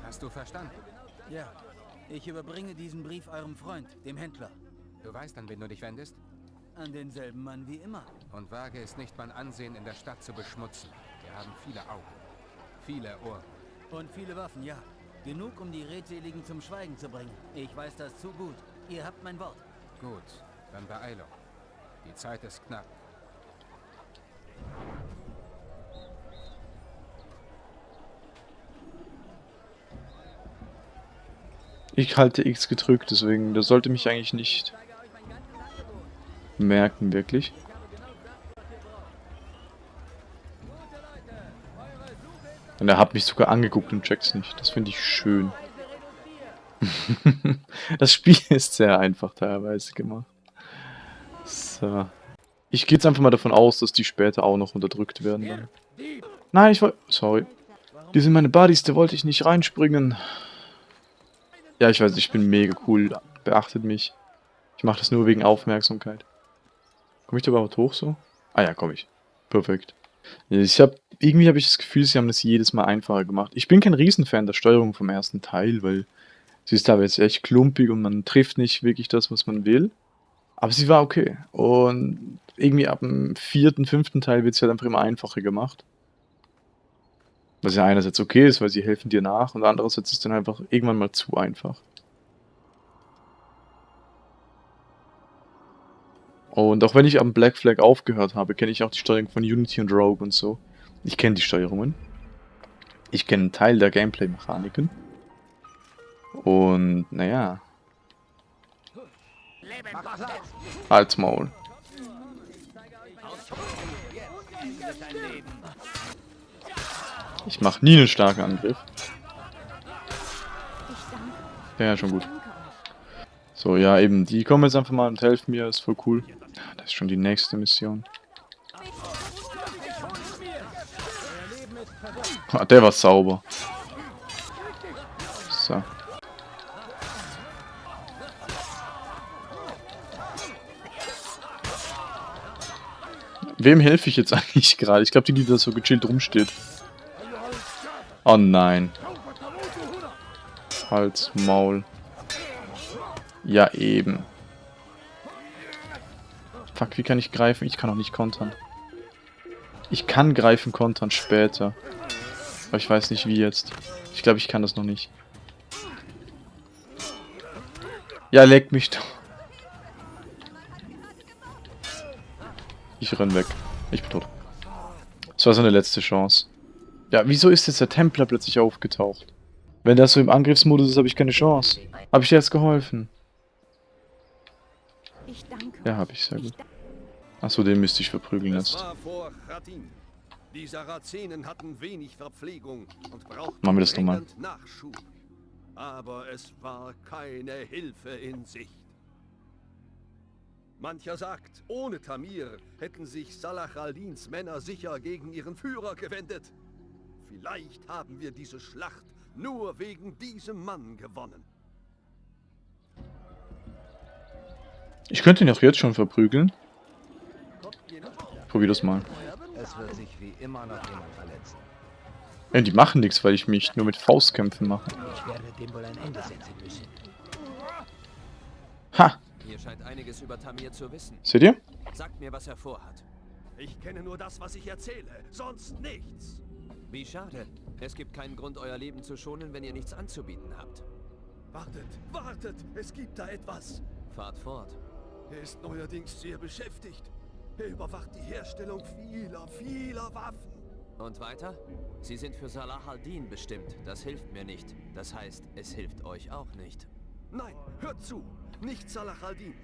Hast du verstanden? Ja. Ich überbringe diesen Brief eurem Freund, dem Händler. Du weißt, an wen du dich wendest? An denselben Mann wie immer. Und wage es nicht, mein Ansehen in der Stadt zu beschmutzen. Wir haben viele Augen, viele Ohren. Und viele Waffen, ja. Genug, um die Redseligen zum Schweigen zu bringen. Ich weiß das zu gut. Ihr habt mein Wort. Gut, dann Beeilung. Die Zeit ist knapp. Ich halte X gedrückt, deswegen, das sollte mich eigentlich nicht merken, wirklich. Und er hat mich sogar angeguckt und checkt's nicht. Das finde ich schön. [laughs] das Spiel ist sehr einfach teilweise gemacht. So. Ich gehe jetzt einfach mal davon aus, dass die später auch noch unterdrückt werden. Dann. Nein, ich wollte... Sorry. Die sind meine Buddies, da wollte ich nicht reinspringen. Ja, ich weiß, ich bin mega cool. Beachtet mich. Ich mache das nur wegen Aufmerksamkeit. Komme ich da überhaupt hoch so? Ah ja, komme ich. Perfekt. Ich habe irgendwie habe ich das Gefühl, sie haben das jedes Mal einfacher gemacht. Ich bin kein Riesenfan der Steuerung vom ersten Teil, weil sie ist teilweise echt klumpig und man trifft nicht wirklich das, was man will. Aber sie war okay. Und irgendwie ab dem vierten, fünften Teil wird es halt einfach immer einfacher gemacht. Was ja einerseits okay ist, weil sie helfen dir nach und andererseits ist es dann einfach irgendwann mal zu einfach. Und auch wenn ich am Black Flag aufgehört habe, kenne ich auch die Steuerung von Unity und Rogue und so. Ich kenne die Steuerungen. Ich kenne einen Teil der Gameplay-Mechaniken. Und, naja. Halt's Maul. Ich mache nie einen starken Angriff. Ja, schon gut. So, ja, eben. Die kommen jetzt einfach mal und helfen mir. Ist voll cool. Das ist schon die nächste Mission. Ah, der war sauber. So. Wem helfe ich jetzt [laughs] eigentlich gerade? Ich glaube, die, die da so gechillt rumsteht. Oh nein. Hals, Maul. Ja, eben. Fuck, wie kann ich greifen? Ich kann auch nicht kontern. Ich kann greifen, kontern später. Aber ich weiß nicht wie jetzt. Ich glaube, ich kann das noch nicht. Ja, leck mich doch. Ich renn weg. Ich bin tot. Das war seine letzte Chance. Ja, wieso ist jetzt der Templer plötzlich aufgetaucht? Wenn das so im Angriffsmodus ist, habe ich keine Chance. Habe ich dir jetzt geholfen? Ja, habe ich, sehr gut. Achso, den müsste ich verprügeln jetzt. Die Sarazenen hatten wenig Verpflegung und brauchten Machen wir das nochmal. Nachschub. Aber es war keine Hilfe in Sicht. Mancher sagt, ohne Tamir hätten sich Salah al-Dins Männer sicher gegen ihren Führer gewendet. Vielleicht haben wir diese Schlacht nur wegen diesem Mann gewonnen. Ich könnte ihn auch jetzt schon verprügeln. Probier das mal. Es wird sich wie immer noch jemand verletzen. Ja, die machen nichts, weil ich mich nur mit Faustkämpfen mache. Ich werde dem wohl ein Ende setzen müssen. Ha! Ihr scheint einiges über Tamir zu wissen. Seht ihr? Sagt mir, was er vorhat. Ich kenne nur das, was ich erzähle, sonst nichts. Wie schade. Es gibt keinen Grund, euer Leben zu schonen, wenn ihr nichts anzubieten habt. Wartet, wartet, es gibt da etwas. Fahrt fort. Er ist neuerdings sehr beschäftigt. Er überwacht die Herstellung vieler, vieler Waffen. Und weiter? Sie sind für Salah al-Din bestimmt. Das hilft mir nicht. Das heißt, es hilft euch auch nicht. Nein, hört zu. Nicht Salah al-Din.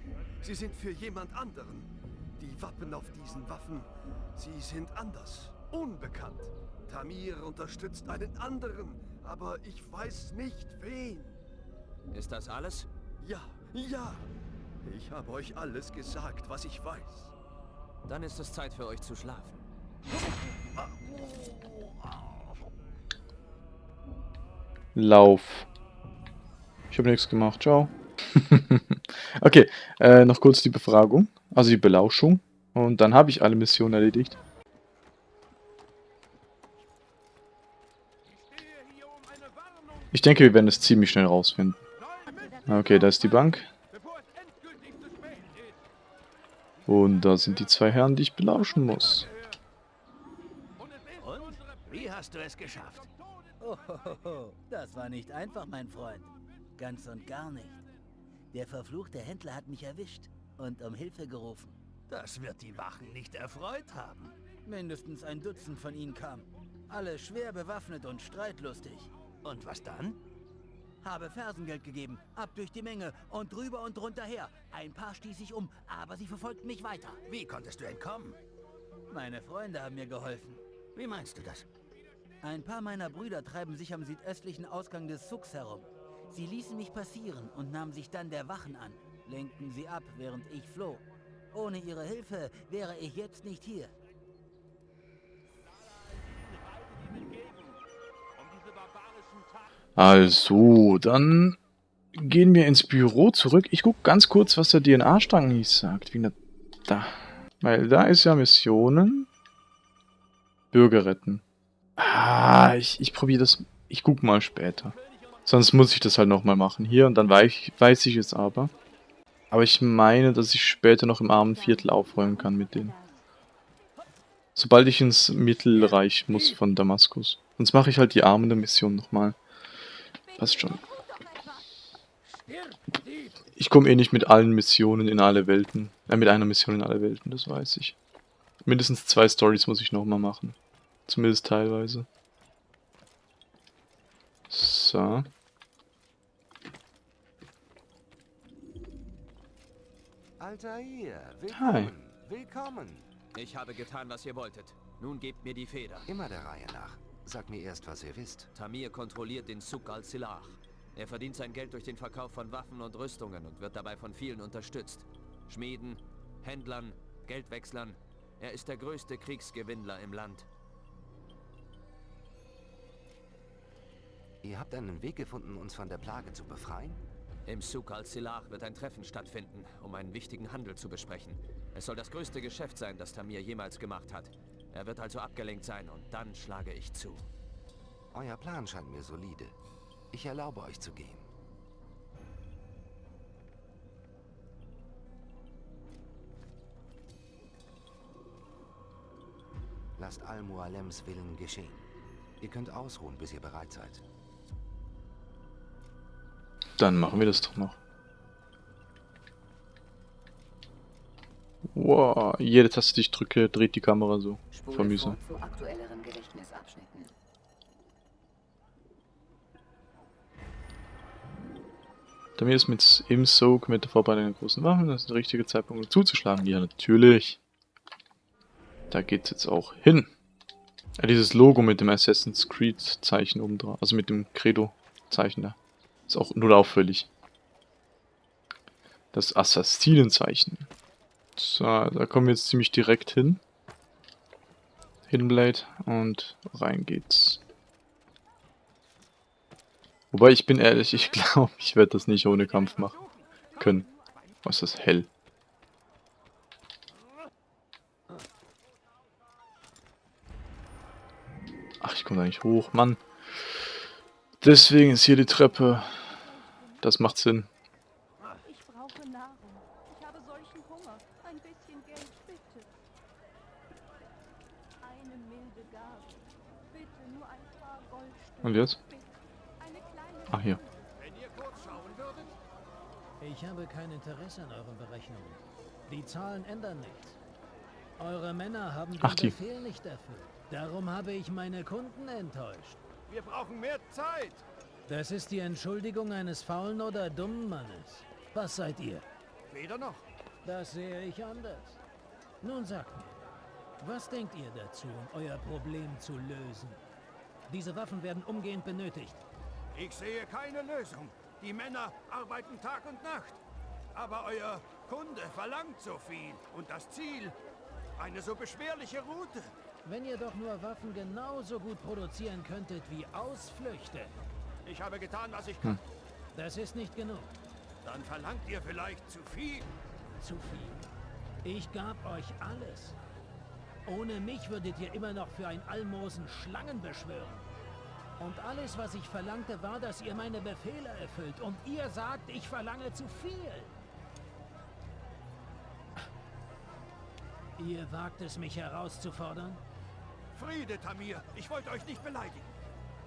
Sie sind für jemand anderen. Die Wappen auf diesen Waffen, sie sind anders. Unbekannt. Tamir unterstützt einen anderen, aber ich weiß nicht wen. Ist das alles? Ja, ja. Ich habe euch alles gesagt, was ich weiß. Dann ist es Zeit für euch zu schlafen. Lauf. Ich habe nichts gemacht. Ciao. [laughs] okay, äh, noch kurz die Befragung. Also die Belauschung. Und dann habe ich alle Missionen erledigt. Ich denke, wir werden es ziemlich schnell rausfinden. Okay, da ist die Bank. Und da sind die zwei Herren, die ich belauschen muss. Und? Wie hast du es geschafft? Oh, das war nicht einfach, mein Freund. Ganz und gar nicht. Der verfluchte Händler hat mich erwischt und um Hilfe gerufen. Das wird die Wachen nicht erfreut haben. Mindestens ein Dutzend von ihnen kam. Alle schwer bewaffnet und streitlustig. Und was dann? Habe Fersengeld gegeben, ab durch die Menge und drüber und drunter her. Ein paar stieß ich um, aber sie verfolgten mich weiter. Wie konntest du entkommen? Meine Freunde haben mir geholfen. Wie meinst du das? Ein paar meiner Brüder treiben sich am südöstlichen Ausgang des Sucks herum. Sie ließen mich passieren und nahmen sich dann der Wachen an, lenkten sie ab, während ich floh. Ohne ihre Hilfe wäre ich jetzt nicht hier. Also, dann gehen wir ins Büro zurück. Ich gucke ganz kurz, was der DNA-Strang hier sagt. Wie da. Weil da ist ja Missionen. Bürger retten. Ah, ich, ich probiere das. Ich guck mal später. Sonst muss ich das halt nochmal machen. Hier und dann weiß, weiß ich es aber. Aber ich meine, dass ich später noch im armen Viertel aufräumen kann mit denen. Sobald ich ins Mittelreich muss von Damaskus. Sonst mache ich halt die armende Mission nochmal. Passt schon. Ich komme eh nicht mit allen Missionen in alle Welten. Äh, mit einer Mission in alle Welten, das weiß ich. Mindestens zwei Stories muss ich nochmal machen. Zumindest teilweise. So. Altair, willkommen. Hi. Willkommen. Ich habe getan, was ihr wolltet. Nun gebt mir die Feder. Immer der Reihe nach. Sag mir erst, was ihr wisst. Tamir kontrolliert den Suk al-Silah. Er verdient sein Geld durch den Verkauf von Waffen und Rüstungen und wird dabei von vielen unterstützt. Schmieden, Händlern, Geldwechslern. Er ist der größte Kriegsgewinnler im Land. Ihr habt einen Weg gefunden, uns von der Plage zu befreien? Im Suk al-Silah wird ein Treffen stattfinden, um einen wichtigen Handel zu besprechen. Es soll das größte Geschäft sein, das Tamir jemals gemacht hat. Er wird also abgelenkt sein und dann schlage ich zu. Euer Plan scheint mir solide. Ich erlaube euch zu gehen. Lasst Al-Mualems Willen geschehen. Ihr könnt ausruhen, bis ihr bereit seid. Dann machen wir das doch noch. Wow, jede Taste, die ich drücke, dreht die Kamera so. Aktuelleren Gedächtnisabschnitten. Damit ist mit im Soak mit der Vorbereitung der großen Waffen, das ist der richtige Zeitpunkt um zuzuschlagen. Ja, natürlich. Da geht's jetzt auch hin. Ja, dieses Logo mit dem Assassin's Creed Zeichen oben drauf, also mit dem Credo Zeichen da. Ist auch null auffällig. Das Assassinenzeichen. So, da kommen wir jetzt ziemlich direkt hin. Hidden Blade und rein geht's. Wobei ich bin ehrlich, ich [laughs] glaube, ich werde das nicht ohne Kampf machen können. Was ist das hell? Ach, ich komme da nicht hoch, Mann. Deswegen ist hier die Treppe. Das macht Sinn. Ich brauche Nahrung. Ich habe solchen Hunger. Ein bisschen Geld, bitte. Eine milde Gabe. Und jetzt? Ach, hier. Ich habe kein Interesse an euren Berechnungen. Die Zahlen ändern nichts. Eure Männer haben den Ach, die. Befehl nicht erfüllt. Darum habe ich meine Kunden enttäuscht. Wir brauchen mehr Zeit. Das ist die Entschuldigung eines faulen oder dummen Mannes. Was seid ihr? Weder noch. Das sehe ich anders. Nun sagt mir, was denkt ihr dazu, um euer Problem zu lösen? Diese Waffen werden umgehend benötigt. Ich sehe keine Lösung. Die Männer arbeiten Tag und Nacht. Aber euer Kunde verlangt so viel. Und das Ziel? Eine so beschwerliche Route. Wenn ihr doch nur Waffen genauso gut produzieren könntet wie Ausflüchte. Ich habe getan, was ich kann. Das ist nicht genug. Dann verlangt ihr vielleicht zu viel. Zu viel. Ich gab euch alles. Ohne mich würdet ihr immer noch für ein Almosen Schlangen beschwören. Und alles, was ich verlangte, war, dass ihr meine Befehle erfüllt. Und ihr sagt, ich verlange zu viel. Ihr wagt es, mich herauszufordern? Friede, Tamir. Ich wollte euch nicht beleidigen.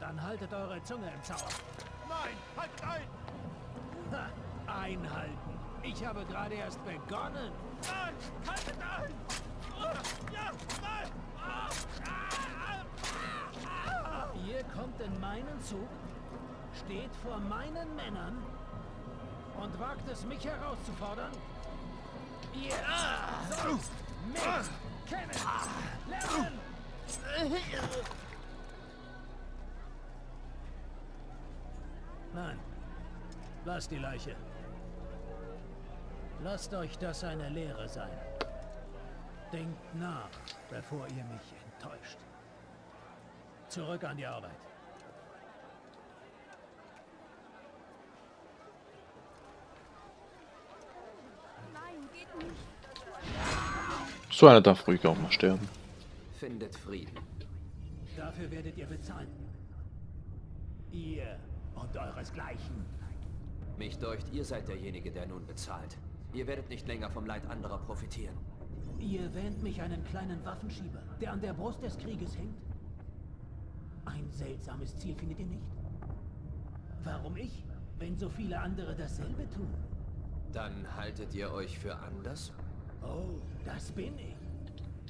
Dann haltet eure Zunge im Zaum. Nein, haltet ein! Ha, einhalten. Ich habe gerade erst begonnen. Nein, haltet ein! Oh, ja, nein! Ah, ah, ah, Ihr kommt in meinen Zug, steht vor meinen Männern und wagt es, mich herauszufordern? Ihr sollt mich lernen! Nein, lasst die Leiche. Lasst euch das eine Lehre sein. Denkt nach, bevor ihr mich enttäuscht. Zurück an die Arbeit. Nein, geht nicht. So einer darf ruhig auch mal sterben. Findet Frieden. Dafür werdet ihr bezahlen. Ihr und euresgleichen. Mich deucht, ihr seid derjenige, der nun bezahlt. Ihr werdet nicht länger vom Leid anderer profitieren. Ihr wähnt mich einen kleinen Waffenschieber, der an der Brust des Krieges hängt? Ein seltsames Ziel findet ihr nicht? Warum ich, wenn so viele andere dasselbe tun? Dann haltet ihr euch für anders? Oh, das bin ich.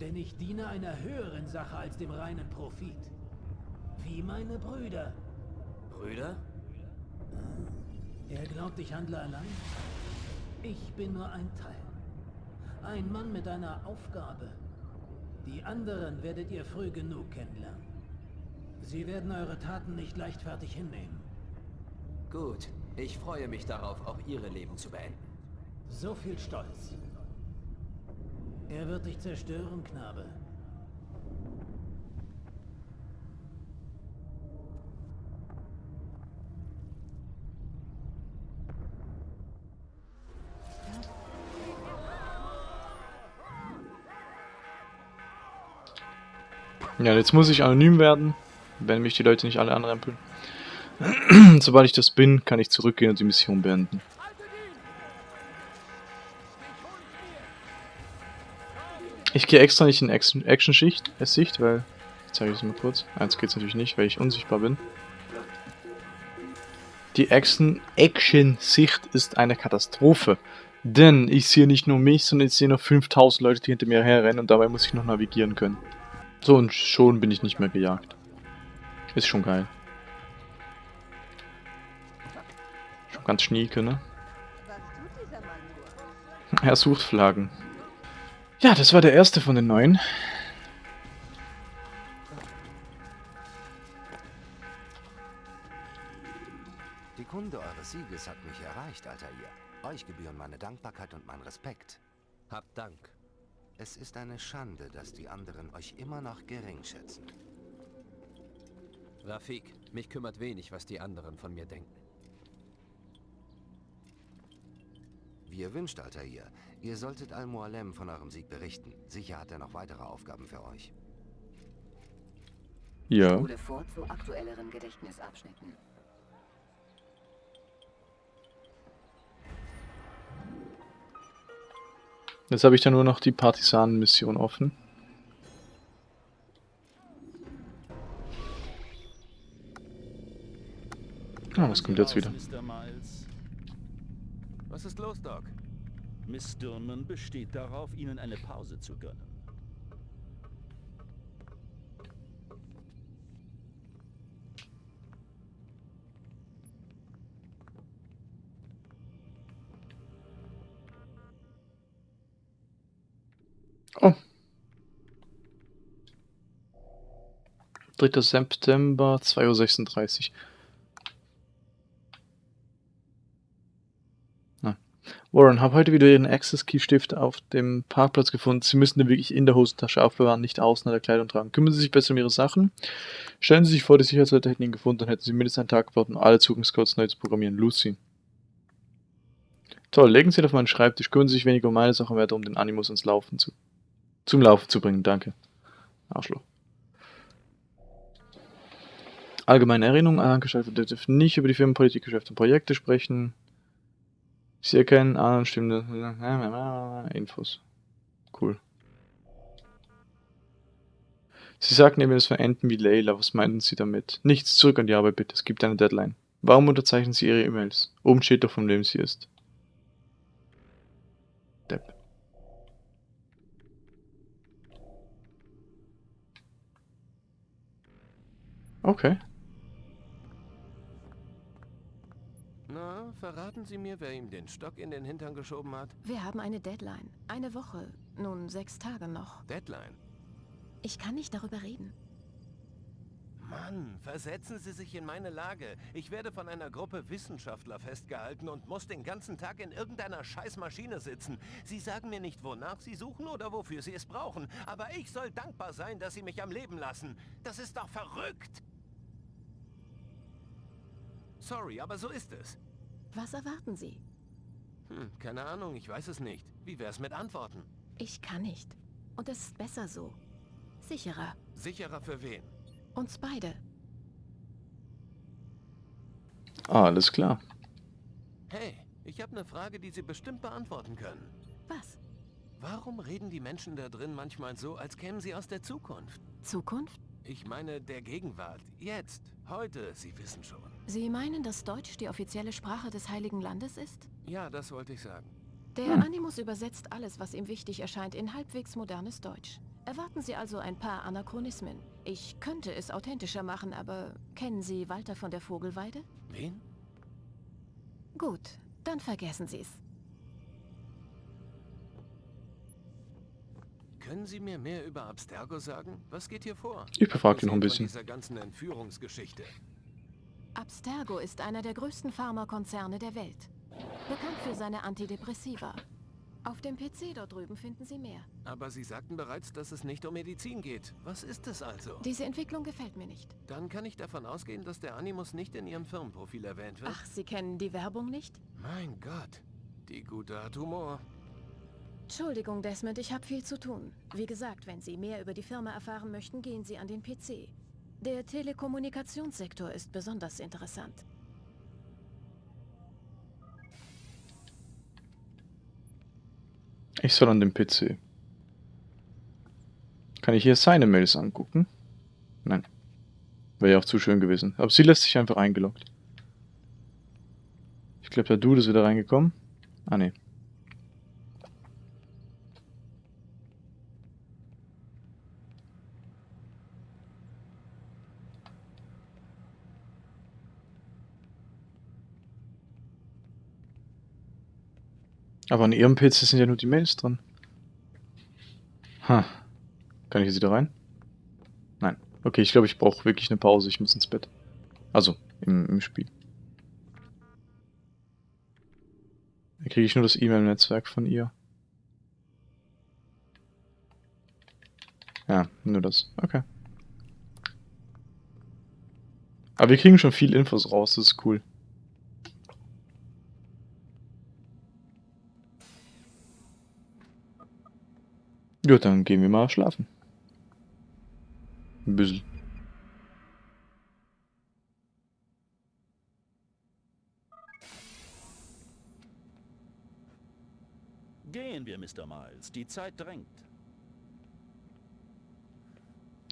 Denn ich diene einer höheren Sache als dem reinen Profit. Wie meine Brüder. Brüder? Er glaubt, ich handle allein? Ich bin nur ein Teil. Ein Mann mit einer Aufgabe. Die anderen werdet ihr früh genug kennenlernen. Sie werden eure Taten nicht leichtfertig hinnehmen. Gut. Ich freue mich darauf, auch ihre Leben zu beenden. So viel Stolz. Er wird dich zerstören, Knabe. Ja, jetzt muss ich anonym werden, wenn mich die Leute nicht alle anrempeln. [clears throat] Sobald ich das bin, kann ich zurückgehen und die Mission beenden. Ich gehe extra nicht in Action- Action-Schicht, äh, Sicht, weil, ich zeige es mal kurz, eins geht's natürlich nicht, weil ich unsichtbar bin. Die Action- Action-Sicht ist eine Katastrophe. Denn ich sehe nicht nur mich, sondern ich sehe noch 5000 Leute, die hinter mir herrennen und dabei muss ich noch navigieren können. So, und schon bin ich nicht mehr gejagt. Ist schon geil. Schon ganz schnieke, ne? Er sucht Flaggen. Ja, das war der erste von den neuen. Die Kunde eures Sieges hat mich erreicht, alter ihr. Euch gebühren meine Dankbarkeit und mein Respekt. Habt Dank. Es ist eine Schande, dass die anderen euch immer noch gering schätzen. Rafik, mich kümmert wenig, was die anderen von mir denken. Wie ihr wünscht, alter ihr. Ihr solltet Al-Mualem von eurem Sieg berichten. Sicher hat er noch weitere Aufgaben für euch. Ja. Spule vor zu aktuelleren Gedächtnisabschnitten. Jetzt habe ich da nur noch die Partisanen-Mission offen. Was kommt jetzt wieder? Mr. Miles. Was ist los, Doc? Miss Stillman besteht darauf, Ihnen eine Pause zu gönnen. Oh. 3. September, 2.36 Uhr. Na. Warren, habe heute wieder Ihren Access Key Stift auf dem Parkplatz gefunden. Sie müssen den wirklich in der Hosentasche aufbewahren, nicht außen an der Kleidung tragen. Kümmern Sie sich besser um Ihre Sachen. Stellen Sie sich vor, die Sicherheitsleute hätten ihn gefunden, dann hätten Sie mindestens einen Tag gebraucht, um alle Zugangscodes neu zu programmieren. Lucy. Toll, legen Sie ihn auf meinen Schreibtisch. Kümmern Sie sich weniger um meine Sachen, weiter um den Animus ins Laufen zu zum Laufen zu bringen, danke. Arschloch. Allgemeine Erinnerung, Angestellte dürfen nicht über die Firmenpolitik, Geschäfte und Projekte sprechen. Sie erkennen an, stimmende Infos. Cool. Sie sagten eben, es verenden wie Layla. Was meinten Sie damit? Nichts, zurück an die Arbeit bitte. Es gibt eine Deadline. Warum unterzeichnen Sie Ihre E-Mails? Oben steht doch, von wem sie ist. Depp. Okay. Verraten Sie mir, wer ihm den Stock in den Hintern geschoben hat? Wir haben eine Deadline. Eine Woche. Nun, sechs Tage noch. Deadline? Ich kann nicht darüber reden. Mann, versetzen Sie sich in meine Lage. Ich werde von einer Gruppe Wissenschaftler festgehalten und muss den ganzen Tag in irgendeiner Scheißmaschine sitzen. Sie sagen mir nicht, wonach Sie suchen oder wofür Sie es brauchen. Aber ich soll dankbar sein, dass Sie mich am Leben lassen. Das ist doch verrückt! Sorry, aber so ist es. Was erwarten Sie? Hm, keine Ahnung, ich weiß es nicht. Wie wär's mit Antworten? Ich kann nicht. Und es ist besser so. Sicherer. Sicherer für wen? Uns beide. Ah, alles klar. Hey, ich habe eine Frage, die Sie bestimmt beantworten können. Was? Warum reden die Menschen da drin manchmal so, als kämen sie aus der Zukunft? Zukunft? Ich meine der Gegenwart. Jetzt. Heute. Sie wissen schon. Sie meinen, dass Deutsch die offizielle Sprache des Heiligen Landes ist? Ja, das wollte ich sagen. Der hm. Animus übersetzt alles, was ihm wichtig erscheint, in halbwegs modernes Deutsch. Erwarten Sie also ein paar Anachronismen. Ich könnte es authentischer machen, aber kennen Sie Walter von der Vogelweide? Wen? Gut, dann vergessen Sie es. Können Sie mir mehr über Abstergo sagen? Was geht hier vor? Ich befrage ihn noch ein bisschen. Dieser ganzen Entführungsgeschichte. Abstergo ist einer der größten Pharmakonzerne der Welt. Bekannt für seine Antidepressiva. Auf dem PC dort drüben finden Sie mehr. Aber Sie sagten bereits, dass es nicht um Medizin geht. Was ist es also? Diese Entwicklung gefällt mir nicht. Dann kann ich davon ausgehen, dass der Animus nicht in Ihrem Firmenprofil erwähnt wird? Ach, Sie kennen die Werbung nicht? Mein Gott, die Gute hat Humor. Entschuldigung, Desmond, ich habe viel zu tun. Wie gesagt, wenn Sie mehr über die Firma erfahren möchten, gehen Sie an den PC. Der Telekommunikationssektor ist besonders interessant. Ich soll an den PC. Kann ich hier seine Mails angucken? Nein. Wäre ja auch zu schön gewesen. Aber sie lässt sich einfach eingeloggt. Ich glaube, der Dude ist wieder reingekommen. Ah, ne. Aber an ihrem PC sind ja nur die Mails drin. Ha. Kann ich jetzt wieder rein? Nein. Okay, ich glaube, ich brauche wirklich eine Pause. Ich muss ins Bett. Also, im, im Spiel. Da kriege ich nur das E-Mail-Netzwerk von ihr. Ja, nur das. Okay. Aber wir kriegen schon viel Infos raus, das ist cool. Ja, dann gehen wir mal schlafen. Ein bisschen. Gehen wir, Mr. Miles. Die Zeit drängt.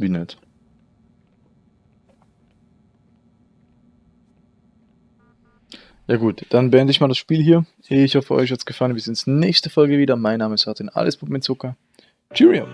Wie nett. Ja gut, dann beende ich mal das Spiel hier. Ich hoffe, euch hat es gefallen. Wir sehen uns nächste Folge wieder. Mein Name ist Martin, alles Pup mit Zucker. Cheerio!